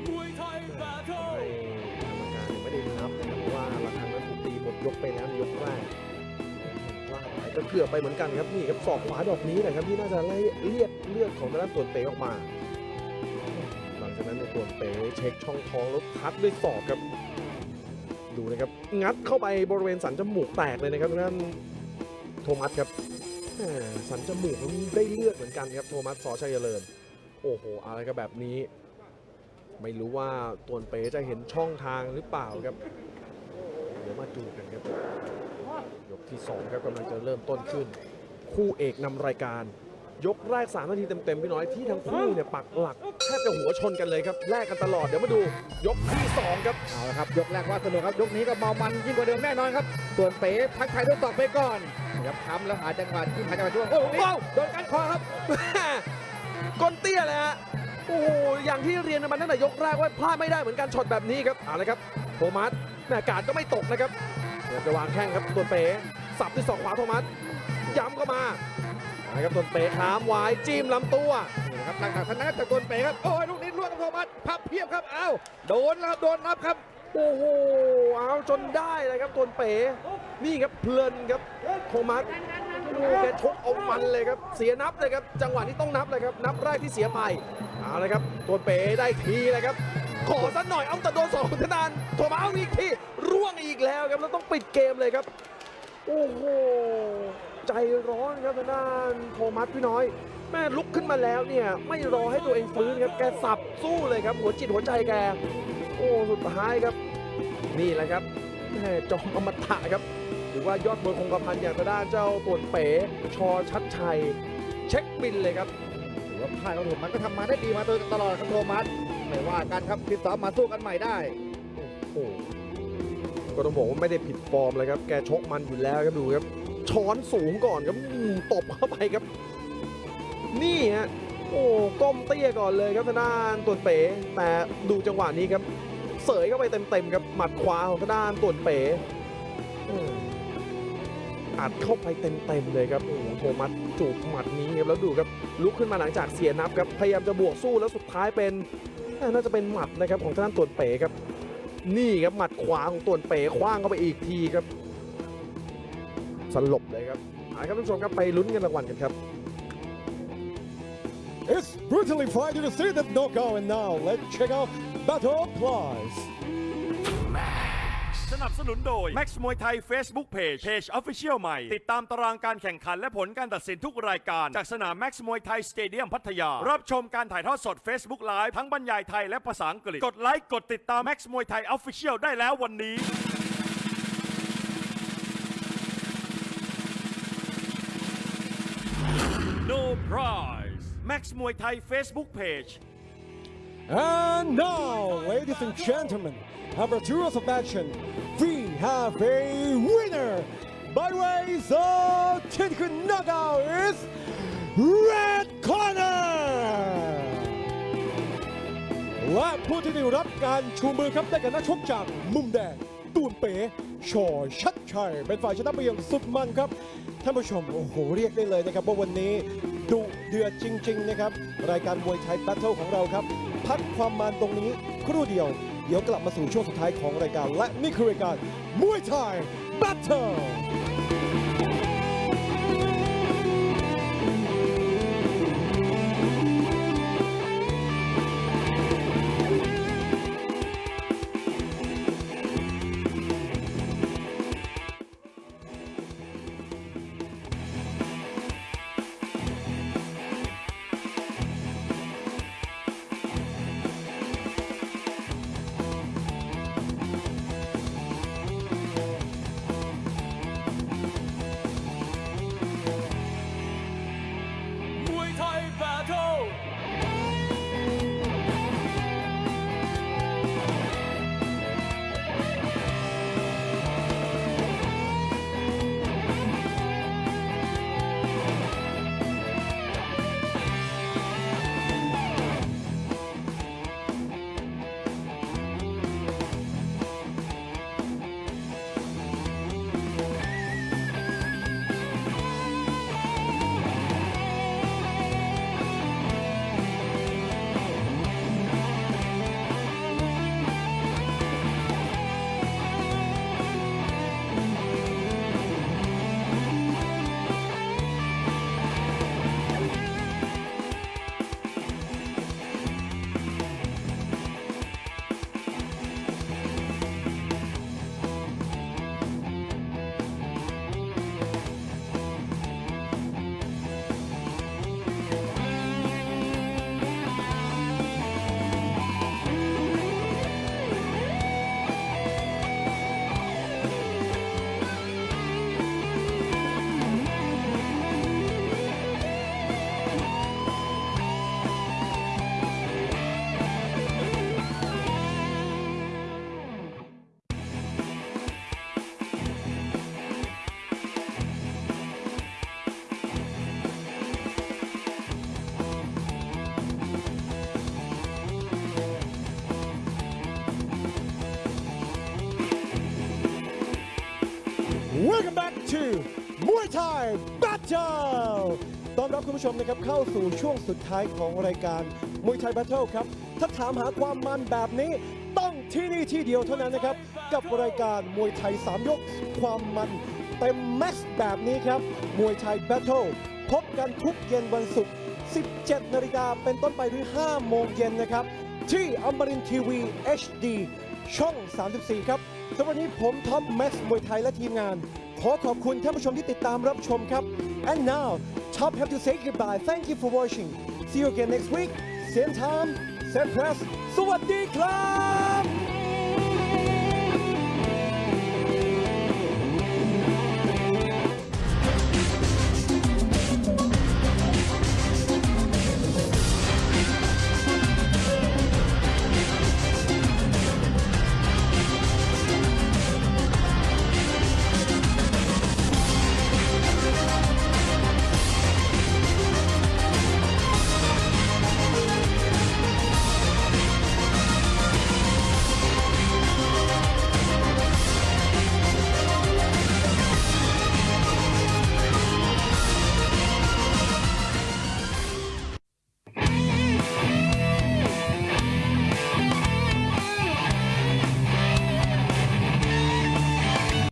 S5: มวยไทย Battle
S1: ให้กรรมการยังไม่ได้นับนะครับเพราะว่าระฆังนั้นถูกตีหมดยกไปแล้วในยกแรกพลาดไปก็เกือบไปเหมือนกันครับนี่ครับศอกขวาดอกนี้นะครับที่น่าจะไล่เลียดเลือดของทางด้านต่วนเป๋ออกมา หลังจากนั้นในต่วนเป๋เช็คช่องท้องแล้วพัดด้วยศอกครับดูนะครับงัดเข้าไปบริเวณสันจมูกแตกเลยนะครับทางด้านโทมัสครับแหม่สันจมูกมันได้เลือดเหมือนกันครับโทมัสสอชัยเจริญ โอ้โหอะไรก็แบบนี้ ไม่รู้ว่าตวนเป๋จะเห็นช่องทางหรือเปล่าครับ เดี๋ยวมาดูกันครับ ยกที่ 2 ครับกำลังจะเริ่มต้นขึ้น คู่เอกนำรายการ ยกแรก3นาทีเต็มๆพี่น้อยที่ทั้งคู่เนี่ยปักหลักแทบจะหัวชนกันเลยครับแลกกันตลอดเดี๋ยวมาดู ยกที่ 2 ครับ
S2: เอาละครับ ยกแรกว่าสนุกครับยกนี้ก็เมามันยิ่งกว่าเดิมแน่นอนครับส่วนเป๋ทักทายด้วยศอกไปก่อนนะครับทำแล้วหาจังหวะที่หาจังหวะช่วงโอ้โหนี่
S1: ว้าว
S2: โดนกันคอครับ
S1: แม่ ก้นเตี้ยเลยฮะโอ้โหอย่างที่เรียนกันมาตั้งแต่ยกแรกว่าพลาดไม่ได้เหมือนกันช็อตแบบนี้ครับเอาละครับโทมัสแม่กาดก็ไม่ตกนะครับเดี๋ยวจะวางแข้งครับตัวเป๋สับด้วยศอกขวาโทมัสย้ำเข้ามาอะครับตัวเป๋ค้ามไว้จิ้มลำตัว
S2: นี่นะครับหลังจากทางนั้นจากตัวเป๋ครับโอ้ยลูกนี้ล่วงกับโทมัสพับเพียบครับอ้าวโดนครับโดนนับครับ
S1: โอ้โหเอาจนได้เลยครับตัวเป๋นี่ครับเพลินครับโทมัส แกชกเอามันเลยครับ เสียนับเลยครับ จังหวะนี้ต้องนับเลยครับ นับแรกที่เสียไป เอาเลยครับ ตัวเป๋ได้ทีเลยครับ ขอสักหน่อย เอาแต่โดนสองทนานโทมัสเอาอีกทีร่วงอีกแล้วครับ แล้วต้องปิดเกมเลยครับ โอ้โห ใจร้อนครับทางด้านโทมัสพี่น้อย แม่ลุกขึ้นมาแล้วเนี่ย ไม่รอให้ตัวเองฟื้นครับ แกสับสู้เลยครับ หัวจิตหัวใจแก โอ้ สุดท้ายครับ นี่แหละครับแม่จอมอมตะครับ หรือว่ายอดมวยคงกระพันอย่างทางด้านเจ้าตวนเป๋ชอชัดชัย เช็คบินเลยครับ
S2: ถือว่าค่ายของโทมัสก็ทำมาได้ดีมาโดยตลอดครับโทมัสไม่ว่ากันครับฟิตซ้อมมาสู้กันใหม่ได้
S1: โอ้ก็ต้องบอกว่าไม่ได้ผิดฟอร์มเลยครับ แกชกมันอยู่แล้วครับดูครับ ช้อนสูงก่อนครับตบเข้าไปครับ นี่ฮะโอ้ก้มเตี้ยก่อนเลยครับทางด้านตวนเป๋ แต่ดูจังหวะนี้ครับ เสยเข้าไปเต็มๆครับหมัดขวาของทางด้านตวนเป๋ อัดเข้าไปเต็มๆเลยครับโอ้โหโทมัสจูบหมัดนี้ครับแล้วดูครับลุกขึ้นมาหลังจากเสียนับครับพยายามจะบวกสู้แล้วสุดท้ายเป็นน่าจะเป็นหมัดนะครับของทางด้านตวนเป๋ครับ นี่ครับหมัดขวาของตวนเป๋คว้างเข้าไปอีกทีครับสลบเลยครับเอาครับท่านผู้ชมครับไปลุ้นเงินรางวัลกันครับ
S3: It's brutally fighting to see the knockout and now let's check out Battle Prize
S4: สนับสนุนโดย Max มวยไทย Facebook Page Page Official ใหม่ ติดตามตารางการแข่งขันและผลการตัดสินทุกรายการ จากสนาม Max มวยไทยสเตเดียมพัทยา รับชมการถ่ายทอดสด Facebook Live ทั้งบรรยายไทยและภาษาอังกฤษ กดไลค์กดติดตาม Max มวยไทย Official ได้แล้ววันนี้ No prize Max มวยไทย Facebook Page
S3: And now, ladies and gentlemen, after two rounds of action, we have a winner by ways of technical knockout is Red Corner และผู้ที่ได้รับการชูมือครับได้กับนักชกจากมุมแดง ตูนเป๋ชอชัดชัยเป็นฝ่ายชนะไปอย่างสุดมันครับ ท่านผู้ชม โอ้โห เรียกได้เลยนะครับ ว่าวันนี้ดุเดือดจริง ๆ นะครับ รายการมวยไทย Battle ของเราครับ พักความมันตรงนี้ครู่เดียว เดี๋ยวกลับมาสู่ช่วงสุดท้ายของรายการ และนี่คือรายการมวยไทย
S5: Battle
S3: Battle ต้อนรับคุณผู้ชมนะครับเข้าสู่ช่วงสุดท้ายของรายการมวยไทย Battle ครับ ถ้าถามหาความมันแบบนี้ ต้องที่นี่ที่เดียวเท่านั้นนะครับ กับรายการมวยไทย 3 ยก ความมันเต็ม max แบบนี้ครับ มวยไทย Battle พบกันทุกเย็นวันศุกร์ 17 นาฬิกาเป็นต้นไปถึง5โมงเย็นนะครับ ที่อมรินทีวี HD ช่อง 34 ครับสำหรับวันนี้ผมท็อปแม็กซ์มวยไทยและทีมงาน ขอขอบคุณท่านผู้ชมที่ติดตามรับชมครับ and now Top have to say goodbye thank you for watching see you again next week same time same press สวัสดีครับ